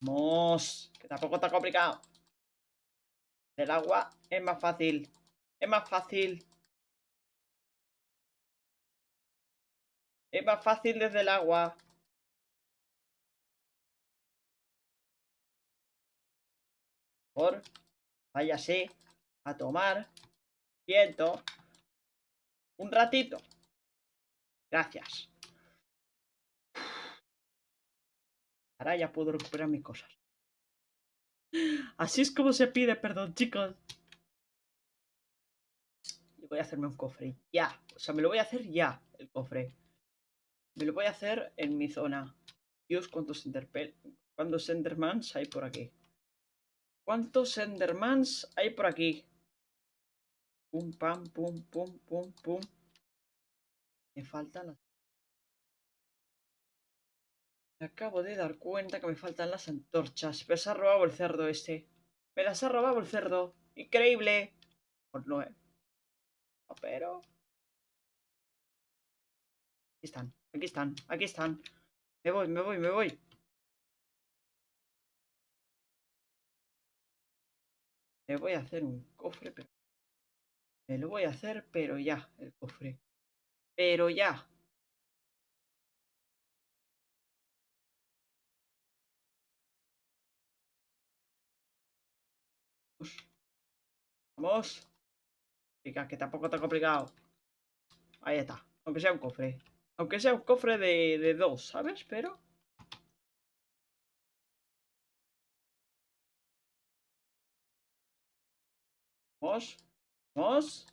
Vamos, que tampoco está complicado. Del agua es más fácil. Es más fácil. Es más fácil desde el agua. Por váyase a tomar viento un ratito. Gracias. Ahora ya puedo recuperar mis cosas. Así es como se pide perdón, chicos. Y voy a hacerme un cofre. Ya. O sea, me lo voy a hacer ya, el cofre. Me lo voy a hacer en mi zona. Dios, cuántos Enderpel... ¿Cuántos Endermans hay por aquí? ¿Cuántos Endermans hay por aquí? Pum, pam, pum, pum, pum, pum. Me faltan las... Me acabo de dar cuenta que me faltan las antorchas. Me las ha robado el cerdo este. Me las ha robado el cerdo. Increíble. No, ¿eh? No, pero... Aquí están, aquí están, aquí están. Me voy, me voy, me voy. Me voy a hacer un cofre, pero... Me lo voy a hacer, pero ya, el cofre. Pero ya. Vamos. Chica, que tampoco está complicado. Ahí está. Aunque sea un cofre. Aunque sea un cofre de, de dos, ¿sabes? Pero... Vamos. Vamos.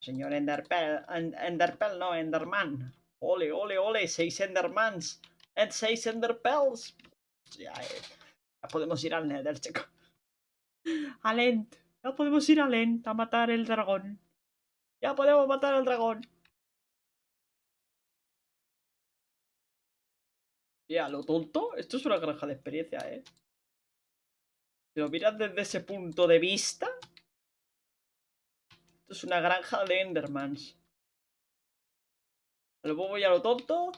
Señor Enderpell. Enderpell, no, Enderman. Ole, ole, ole. Seis Endermans. En seis Enderpells. Ya, eh, ya podemos ir al Nether, chico. [LAUGHS] Al End. Ya podemos ir al End a matar el dragón. Ya podemos matar al dragón. Ya, lo tonto. Esto es una granja de experiencia, ¿eh? Si lo miras desde ese punto de vista... Esto es una granja de Endermans. A lo bobo y a lo tonto.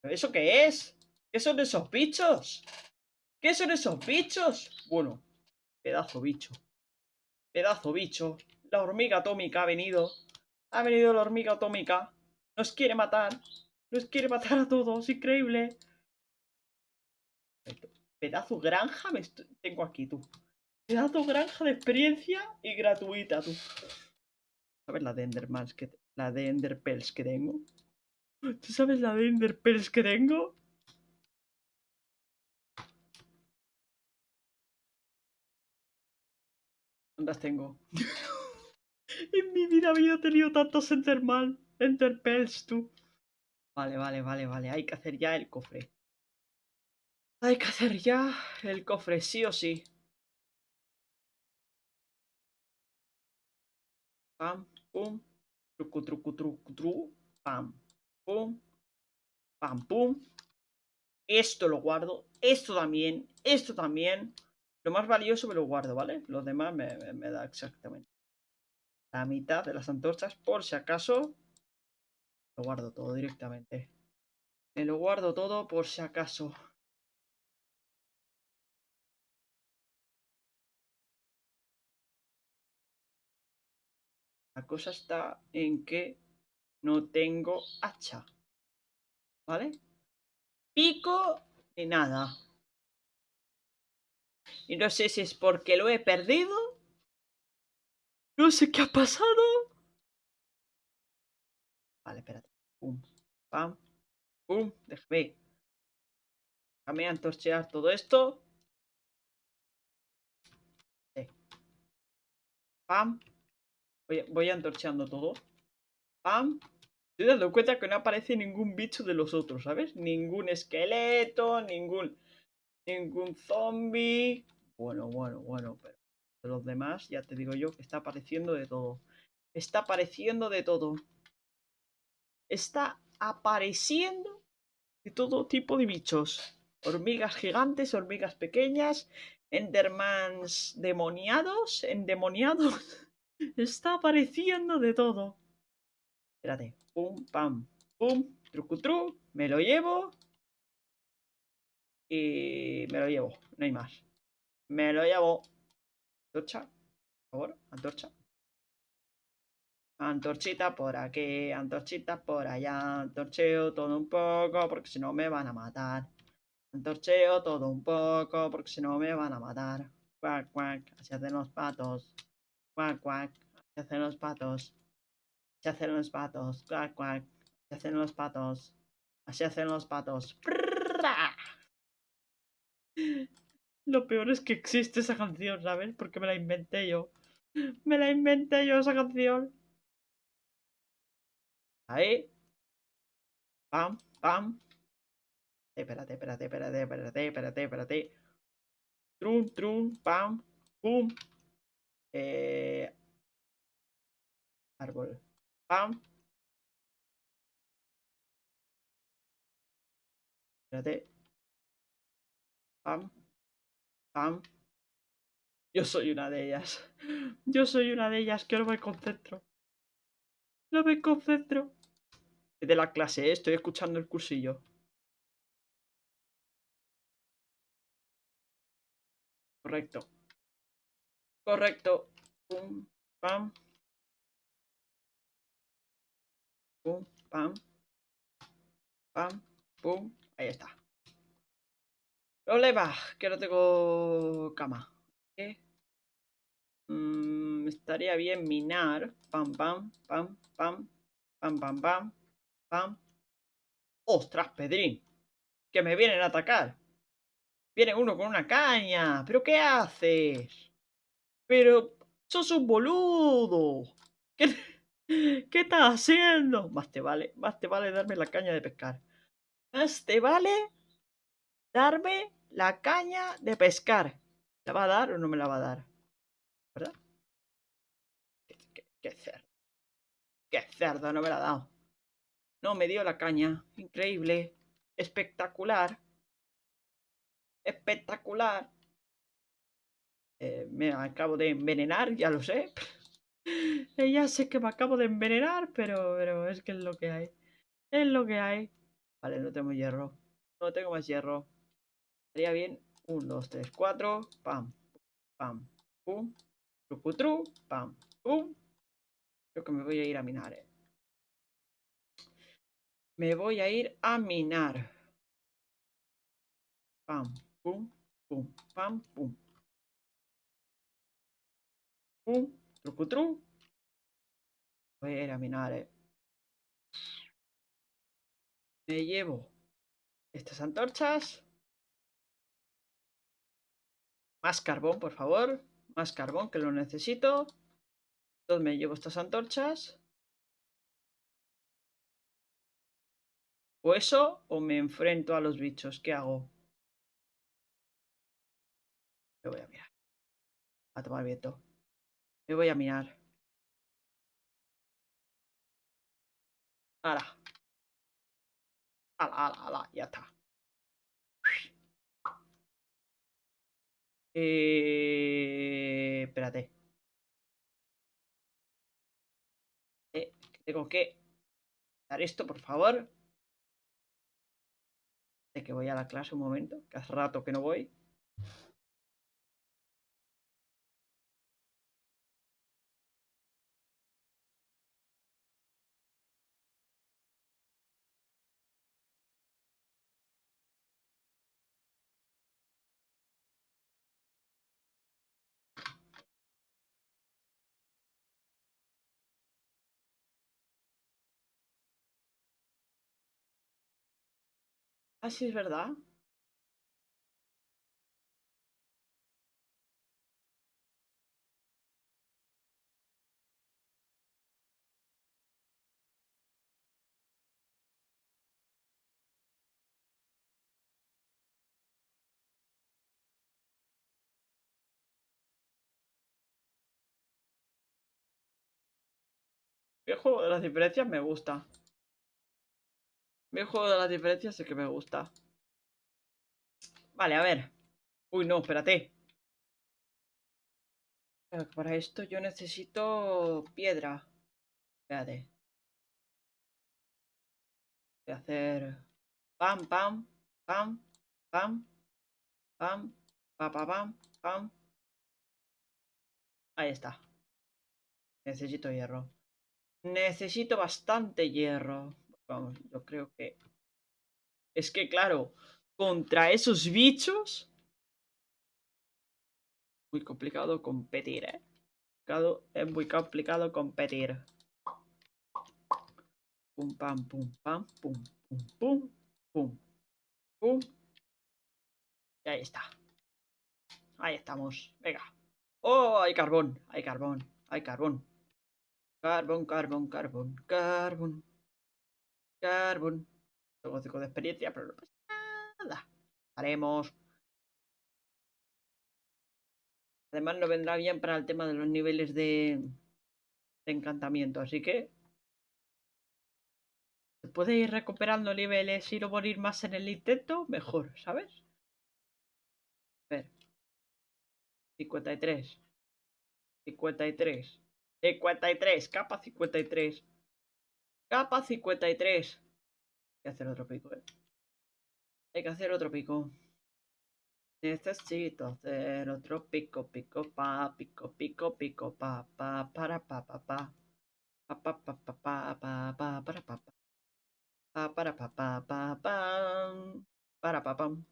¿Pero eso qué es? ¿Qué son esos bichos? ¿Qué son esos bichos? Bueno, pedazo bicho. Pedazo bicho. La hormiga atómica ha venido. Ha venido la hormiga atómica. Nos quiere matar. Nos quiere matar a todos. Increíble. Pedazo granja tengo aquí, tú. Pedazo granja de experiencia y gratuita, tú. ¿Sabes la de Endermans que... La de que tengo? ¿Tú sabes la de Enderpells que tengo? ¿Dónde las tengo? [LAUGHS] en mi vida había tenido tantos Enderman, Enderpells, tú. Vale, vale, vale, vale. Hay que hacer ya el cofre. Hay que hacer ya el cofre, sí o sí. Pam, pum. Trucu, trucu, trucu, tru. Pam, pum. Pam, pum. Esto lo guardo. Esto también. Esto también. Lo más valioso me lo guardo, ¿vale? Lo demás me da exactamente la mitad de las antorchas. Por si acaso. Lo guardo todo directamente. Me lo guardo todo por si acaso. La cosa está en que no tengo hacha. ¿Vale? Pico ni nada. Y no sé si es porque lo he perdido. No sé qué ha pasado. Vale, espérate. Pum, pam, pum. Déjame. Déjame antorchear todo esto. Pam, Voy, antorcheando todo. ¡Pam! Estoy dando cuenta que no aparece ningún bicho de los otros, ¿sabes? Ningún esqueleto, ningún... Ningún zombie. Bueno, bueno, bueno, pero... Los demás, ya te digo yo que está apareciendo de todo. Está apareciendo de todo. Está apareciendo de todo tipo de bichos. Hormigas gigantes, hormigas pequeñas, endermans demoniados, endemoniados. [LAUGHS] Está apareciendo de todo. Espérate. Pum, pam, pum, trucutru. Me lo llevo. Y me lo llevo. No hay más. Me lo llevo. Antorcha. Por favor, antorcha. Antorchita por aquí, antorchita por allá. Antorcheo todo un poco porque si no me van a matar. Antorcheo todo un poco porque si no me van a matar. Cuac, cuac. Así hacen los patos. Cuac, cuac. Así hacen los patos. Así hacen los patos. Cuac, cuac. Así hacen los [LAUGHS] patos. Así hacen los patos. Lo peor es que existe esa canción, ¿sabes? Porque me la inventé yo. Me la inventé yo esa canción. Ahí. Pam, pam. Espérate, espérate, espérate, espérate, espérate, espérate. Trum, trum, pam, pum. Eh... Árbol. Pam. Espérate. Pam. Pam. Yo soy una de ellas. Yo soy una de ellas que no me concentro. No me concentro. Es de la clase, ¿eh? estoy escuchando el cursillo. Correcto. Correcto. Pum, pam. Pum, pam. Pam, pum. Ahí está. Problema, que no tengo cama. Mm, estaría bien minar. Pam, pam, pam, pam, pam, pam, pam, pam. ¡Ostras, Pedrín! Que me vienen a atacar. Viene uno con una caña. ¿Pero qué haces? Pero sos un boludo. ¿Qué, ¿Qué estás haciendo? Más te vale, más te vale darme la caña de pescar. Más te vale darme la caña de pescar. ¿La va a dar o no me la va a dar? ¿Verdad? Qué, cerdo. Qué cerdo, no me la ha dado. No me dio la caña. Increíble. Espectacular. Espectacular. Eh, me acabo de envenenar, ya lo sé. [LAUGHS] ya sé que me acabo de envenenar, pero, pero es que es lo que hay. Es lo que hay. Vale, no tengo hierro. No tengo más hierro. Estaría bien. 1, 2, 3, 4. Pam. Pam. Pum. Trucutru. Pam. Pum. Creo que me voy a ir a minar, eh. Me voy a ir a minar. Pam. Pum. Pum. Pam. Pum. Trucutru. Voy a minar, eh. Me llevo estas antorchas. Más carbón, por favor. Más carbón, que lo necesito. Entonces me llevo estas antorchas. O eso, o me enfrento a los bichos. ¿Qué hago? Me voy a mirar. A tomar viento. Me voy a mirar. ¡Hala! ¡Hala, hala, hala! Ya está. Eh, espérate. Eh, tengo que dar esto, por favor. De que voy a la clase un momento, que hace rato que no voy. Ah, Así es verdad. Viejo, las diferencias me gusta. Juego de las diferencias es que me gusta. Vale, a ver. Uy, no, espérate. Para esto yo necesito piedra. Espérate. Voy a hacer pam, pam, pam, pam, pam, pam, pam, pam, pam. Ahí está. Necesito hierro. Necesito bastante hierro. Vamos, yo creo que... Es que, claro, contra esos bichos... Muy complicado competir, ¿eh? Es muy complicado competir. Pum, pam, pum, pam, pum, pum, pum, pum, pum. Y ahí está. Ahí estamos. Venga. ¡Oh! Hay carbón, hay carbón, hay carbón. Carbón, carbón, carbón, carbón. Carbón. Tengo cinco de experiencia, pero no pasa nada. Haremos. Además, no vendrá bien para el tema de los niveles de, de encantamiento, así que. Se puede ir recuperando niveles y no morir más en el intento, mejor, ¿sabes? A ver. 53. 53. 53. Capa 53. Capa 53. Hay que hacer otro pico, ¿eh? Hay que hacer otro pico. Necesito hacer otro pico, pico, pa, pico, pico, pico, pa, pa, para, pa, pa, pa. Pa, pa, pa, pa, pa, pa, pa, para, pa, pa. Pa, para, pa, pa, pa, pam. Para, pa, pam.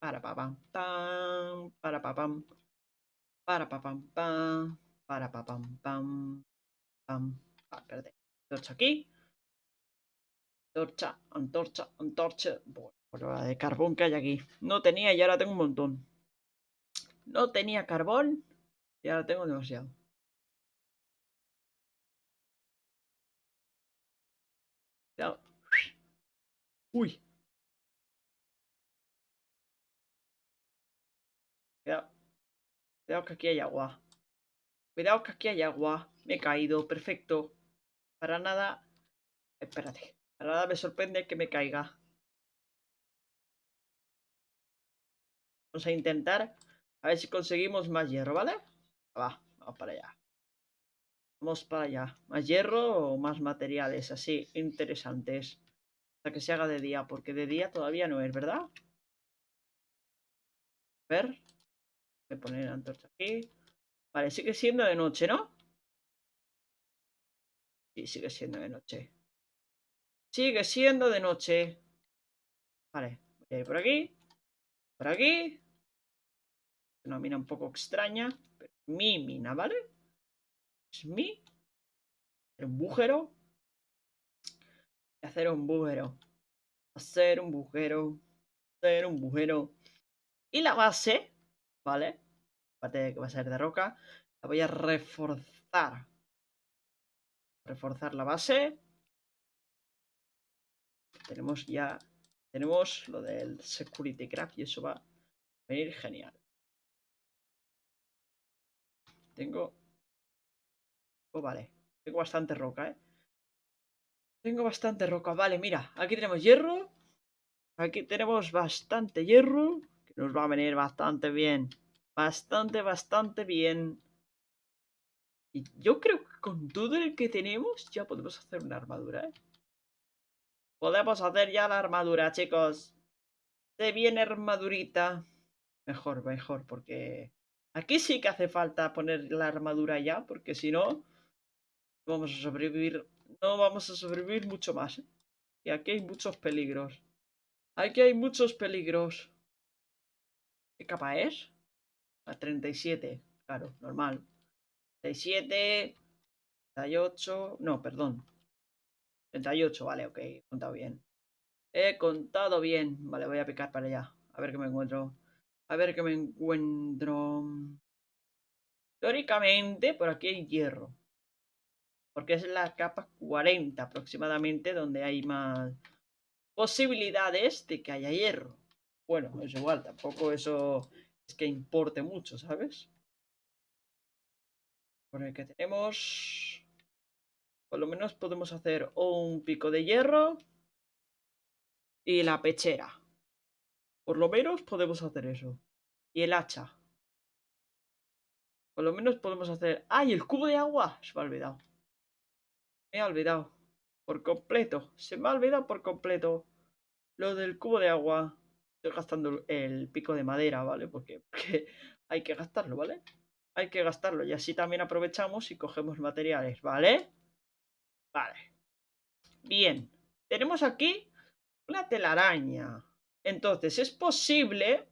Para, pa, pam, pam. Para, pa, pam. Para, pa, pam, pam. Para, pa, pam, pam. Pam. Ah. Torcha aquí. Torcha, antorcha, antorcha. Bueno, la de carbón que hay aquí. No tenía y ahora tengo un montón. No tenía carbón y ahora tengo demasiado. Cuidado. Uy. Cuidado. Cuidado que aquí hay agua. Cuidado que aquí hay agua. Me he caído. Perfecto. Para nada. Espérate. Para nada me sorprende que me caiga. Vamos a intentar. A ver si conseguimos más hierro, ¿vale? Va, vamos para allá. Vamos para allá. ¿Más hierro o más materiales así interesantes? Hasta que se haga de día, porque de día todavía no es, ¿verdad? A ver. Voy a poner antorcha aquí. Vale, sigue siendo de noche, ¿no? Sigue siendo de noche. Sigue siendo de noche. Vale, voy a ir por aquí. Por aquí. Una mina un poco extraña. Pero mi mina, ¿vale? Es mi. Un bujero. Hacer un bujero. Hacer un bujero. Hacer un bujero. Y la base, ¿vale? Aparte de que va a ser de roca. La voy a reforzar reforzar la base. Tenemos ya, tenemos lo del security craft y eso va a venir genial. Tengo, oh, vale, tengo bastante roca, ¿eh? Tengo bastante roca, vale, mira, aquí tenemos hierro. Aquí tenemos bastante hierro, que nos va a venir bastante bien. Bastante, bastante bien. Y yo creo que con todo el que tenemos ya podemos hacer una armadura, ¿eh? Podemos hacer ya la armadura, chicos. Se viene armadurita. Mejor, mejor, porque... Aquí sí que hace falta poner la armadura ya, porque si no... Vamos a sobrevivir... No vamos a sobrevivir mucho más, ¿eh? Y aquí hay muchos peligros. Aquí hay muchos peligros. ¿Qué capa es? A 37. Claro, normal. 37, 38, no, perdón. 38, vale, ok, he contado bien. He contado bien. Vale, voy a picar para allá. A ver qué me encuentro. A ver qué me encuentro. Teóricamente, por aquí hay hierro. Porque es la capa 40 aproximadamente donde hay más posibilidades de que haya hierro. Bueno, es igual, tampoco eso es que importe mucho, ¿sabes? Por el que tenemos... Por lo menos podemos hacer un pico de hierro y la pechera. Por lo menos podemos hacer eso. Y el hacha. Por lo menos podemos hacer... ¡Ay, el cubo de agua! Se me ha olvidado. Me ha olvidado. Por completo. Se me ha olvidado por completo. Lo del cubo de agua. Estoy gastando el pico de madera, ¿vale? Porque, [LAUGHS] porque hay que gastarlo, ¿vale? Hay que gastarlo. Y así también aprovechamos y cogemos materiales, ¿vale? Vale. Bien. Tenemos aquí una telaraña. Entonces, es posible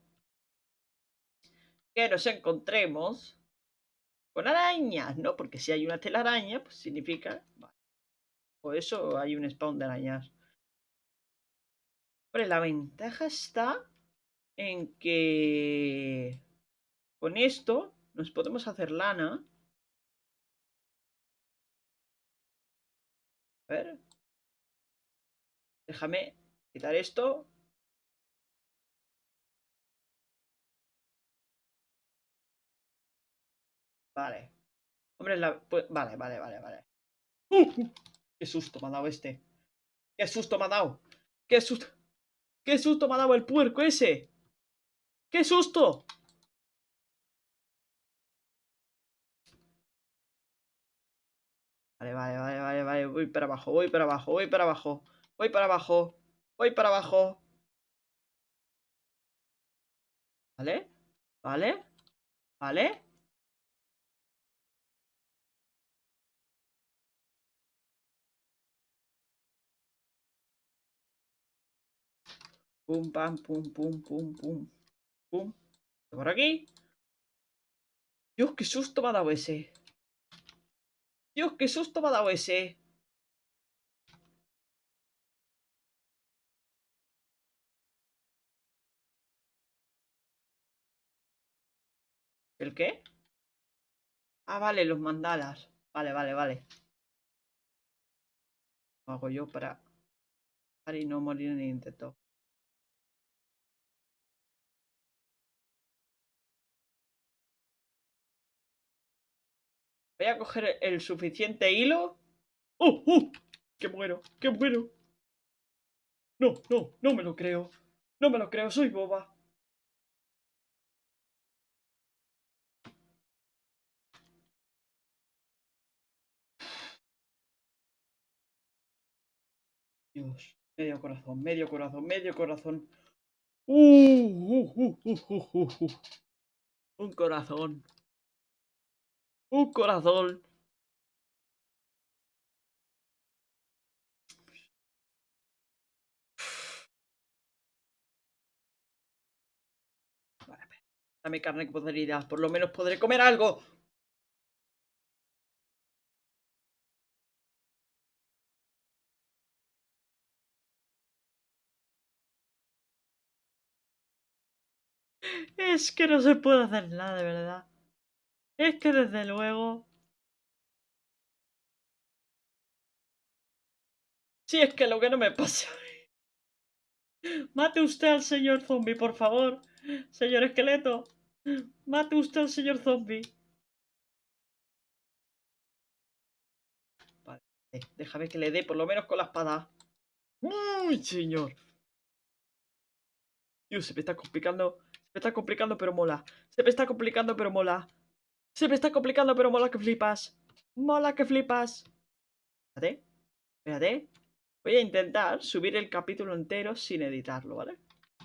que nos encontremos con arañas, ¿no? Porque si hay una telaraña, pues significa... O eso hay un spawn de arañas. Pero la ventaja está en que con esto nos podemos hacer lana. A ver. Déjame quitar esto. Vale. Hombre, la... Pues, vale, vale, vale, vale. [LAUGHS] ¡Qué susto me ha dado este! ¡Qué susto me ha dado! ¡Qué susto! ¡Qué susto me ha dado el puerco ese! ¡Qué susto! Vale, vale, vale, vale, vale. Voy para abajo, voy para abajo, voy para abajo. Voy para abajo. Voy para abajo. ¿Vale? ¿Vale? ¿Vale? Pum, pam, pum, pum, pum, pum. Pum. Por aquí. Dios, qué susto me ha dado ese. Dios, qué susto me ha dado ese. ¿El qué? Ah, vale, los mandalas. Vale, vale, vale. Lo hago yo para... Para y no morir en el intento. Voy a coger el suficiente hilo. ¡Oh, oh! ¡Que muero! ¡Que muero! No, no, no me lo creo. No me lo creo, soy boba. Dios, medio corazón, medio corazón, medio corazón. Uh, uh, uh, Un corazón. Un corazón. Vale, dame carne podrida. Por lo menos podré comer algo. Es que no se puede hacer nada, de verdad. Es que desde luego... Si es que lo que no me pasa... [LAUGHS] Mate usted al señor zombie, por favor. Señor esqueleto. Mate usted al señor zombie. Vale, déjame que le dé por lo menos con la espada. ¡Uy, señor! Dios, se me está complicando. Se me está complicando, pero mola. Se me está complicando, pero mola. Se me está complicando, pero mola que flipas. Mola que flipas. Espérate. Espérate. Voy a intentar subir el capítulo entero sin editarlo, ¿vale?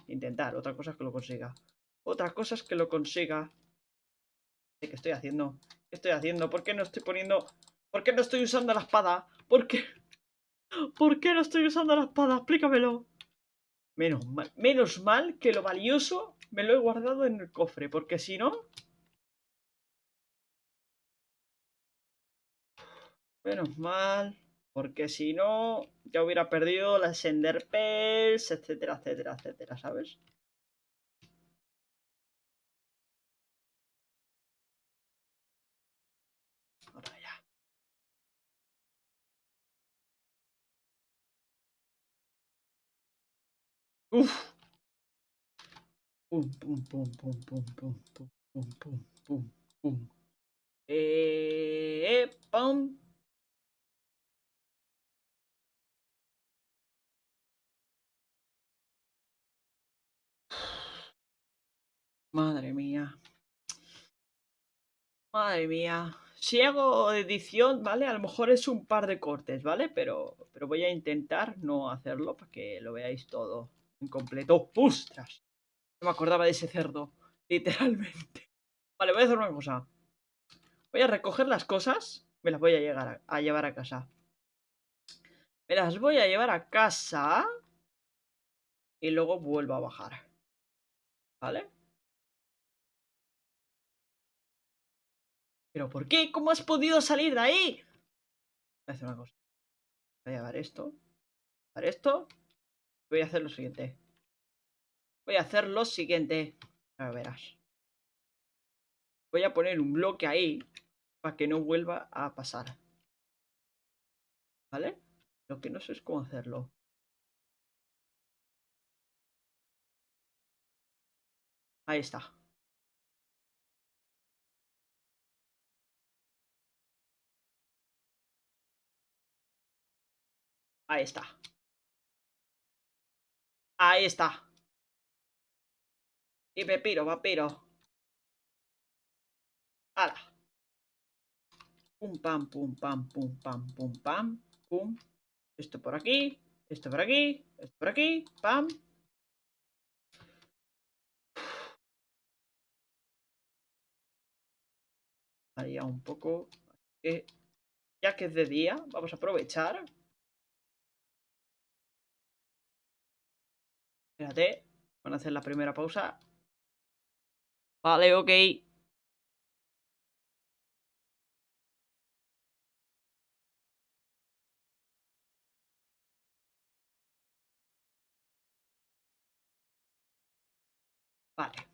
Intentar. Otra cosa es que lo consiga. Otra cosa es que lo consiga. ¿Qué estoy haciendo? ¿Qué estoy haciendo? ¿Por qué no estoy poniendo... ¿Por qué no estoy usando la espada? ¿Por qué? [LAUGHS] ¿Por qué no estoy usando la espada? Explícamelo. Menos mal, menos mal que lo valioso me lo he guardado en el cofre, porque si no... Menos mal. Porque si no, ya hubiera perdido las Ender etcétera, etcétera, etcétera, ¿sabes? Ahora ya. Pum, pum, pum, pum, pum, pum, pum, pum, pum, pum. Eh, pum. Madre mía. Madre mía. Si hago edición, ¿vale? A lo mejor es un par de cortes, ¿vale? Pero, pero voy a intentar no hacerlo para que lo veáis todo en completo. ¡Ostras! No me acordaba de ese cerdo, [LAUGHS] literalmente. Vale, voy a hacer una cosa. Voy a recoger las cosas. Me las voy a, llegar a llevar a casa. Me las voy a llevar a casa. Y luego vuelvo a bajar. ¿Vale? ¿Pero por qué? ¿Cómo has podido salir de ahí? Voy a hacer una cosa. Voy a llevar esto. Para esto. Voy a hacer lo siguiente. Voy a hacer lo siguiente. A ver, verás. Voy a poner un bloque ahí. Para que no vuelva a pasar. ¿Vale? Lo que no sé es cómo hacerlo. Ahí está. Ahí está. Ahí está. Y me piro, vampiro. ¡Hala! Pum, pam, pum, pam, pum, pam, pum, pam, pum. Esto por aquí, esto por aquí, esto por aquí, pam. Haría un poco... ya que es de día, vamos a aprovechar Espérate. Van a hacer la primera pausa. Vale, ok. Vale.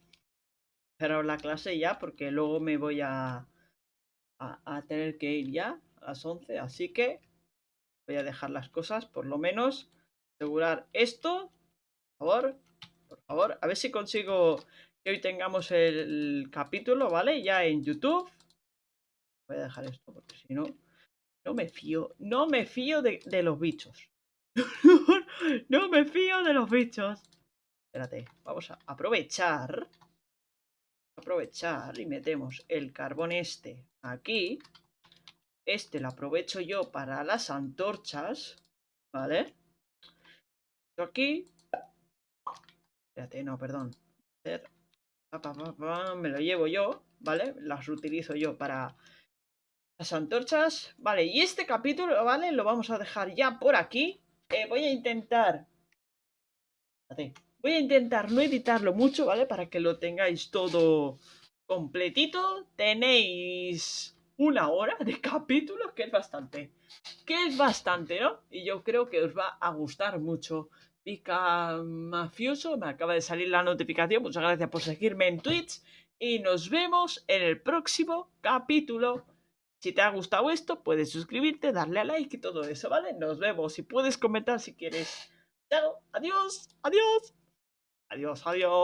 Cerrar la clase ya porque luego me voy a, a, tener que ir ya a las 11. Así que voy a dejar las cosas, por lo menos asegurar esto favor, por favor, a ver si consigo que hoy tengamos el capítulo, ¿vale? Ya en YouTube. Voy a dejar esto porque si no, no me fío, no me fío de, los bichos. [LAUGHS] no me fío de los bichos. Espérate, vamos a aprovechar. Aprovechar y metemos el carbón este aquí. Este lo aprovecho yo para las antorchas, ¿vale? Aquí Espérate, no, perdón. Me lo llevo yo, ¿vale? Las utilizo yo para las antorchas. Vale, y este capítulo, ¿vale? Lo vamos a dejar ya por aquí. Eh, voy a intentar... Voy a intentar no editarlo mucho, ¿vale? Para que lo tengáis todo completito. Tenéis una hora de capítulos, que es bastante. Que es bastante, ¿no? Y yo creo que os va a gustar mucho Pica Mafioso, me acaba de salir la notificación. Muchas gracias por seguirme en Twitch. Y nos vemos en el próximo capítulo. Si te ha gustado esto, puedes suscribirte, darle a like y todo eso, ¿vale? Nos vemos y puedes comentar si quieres. Chao, adiós, adiós. Adiós, adiós.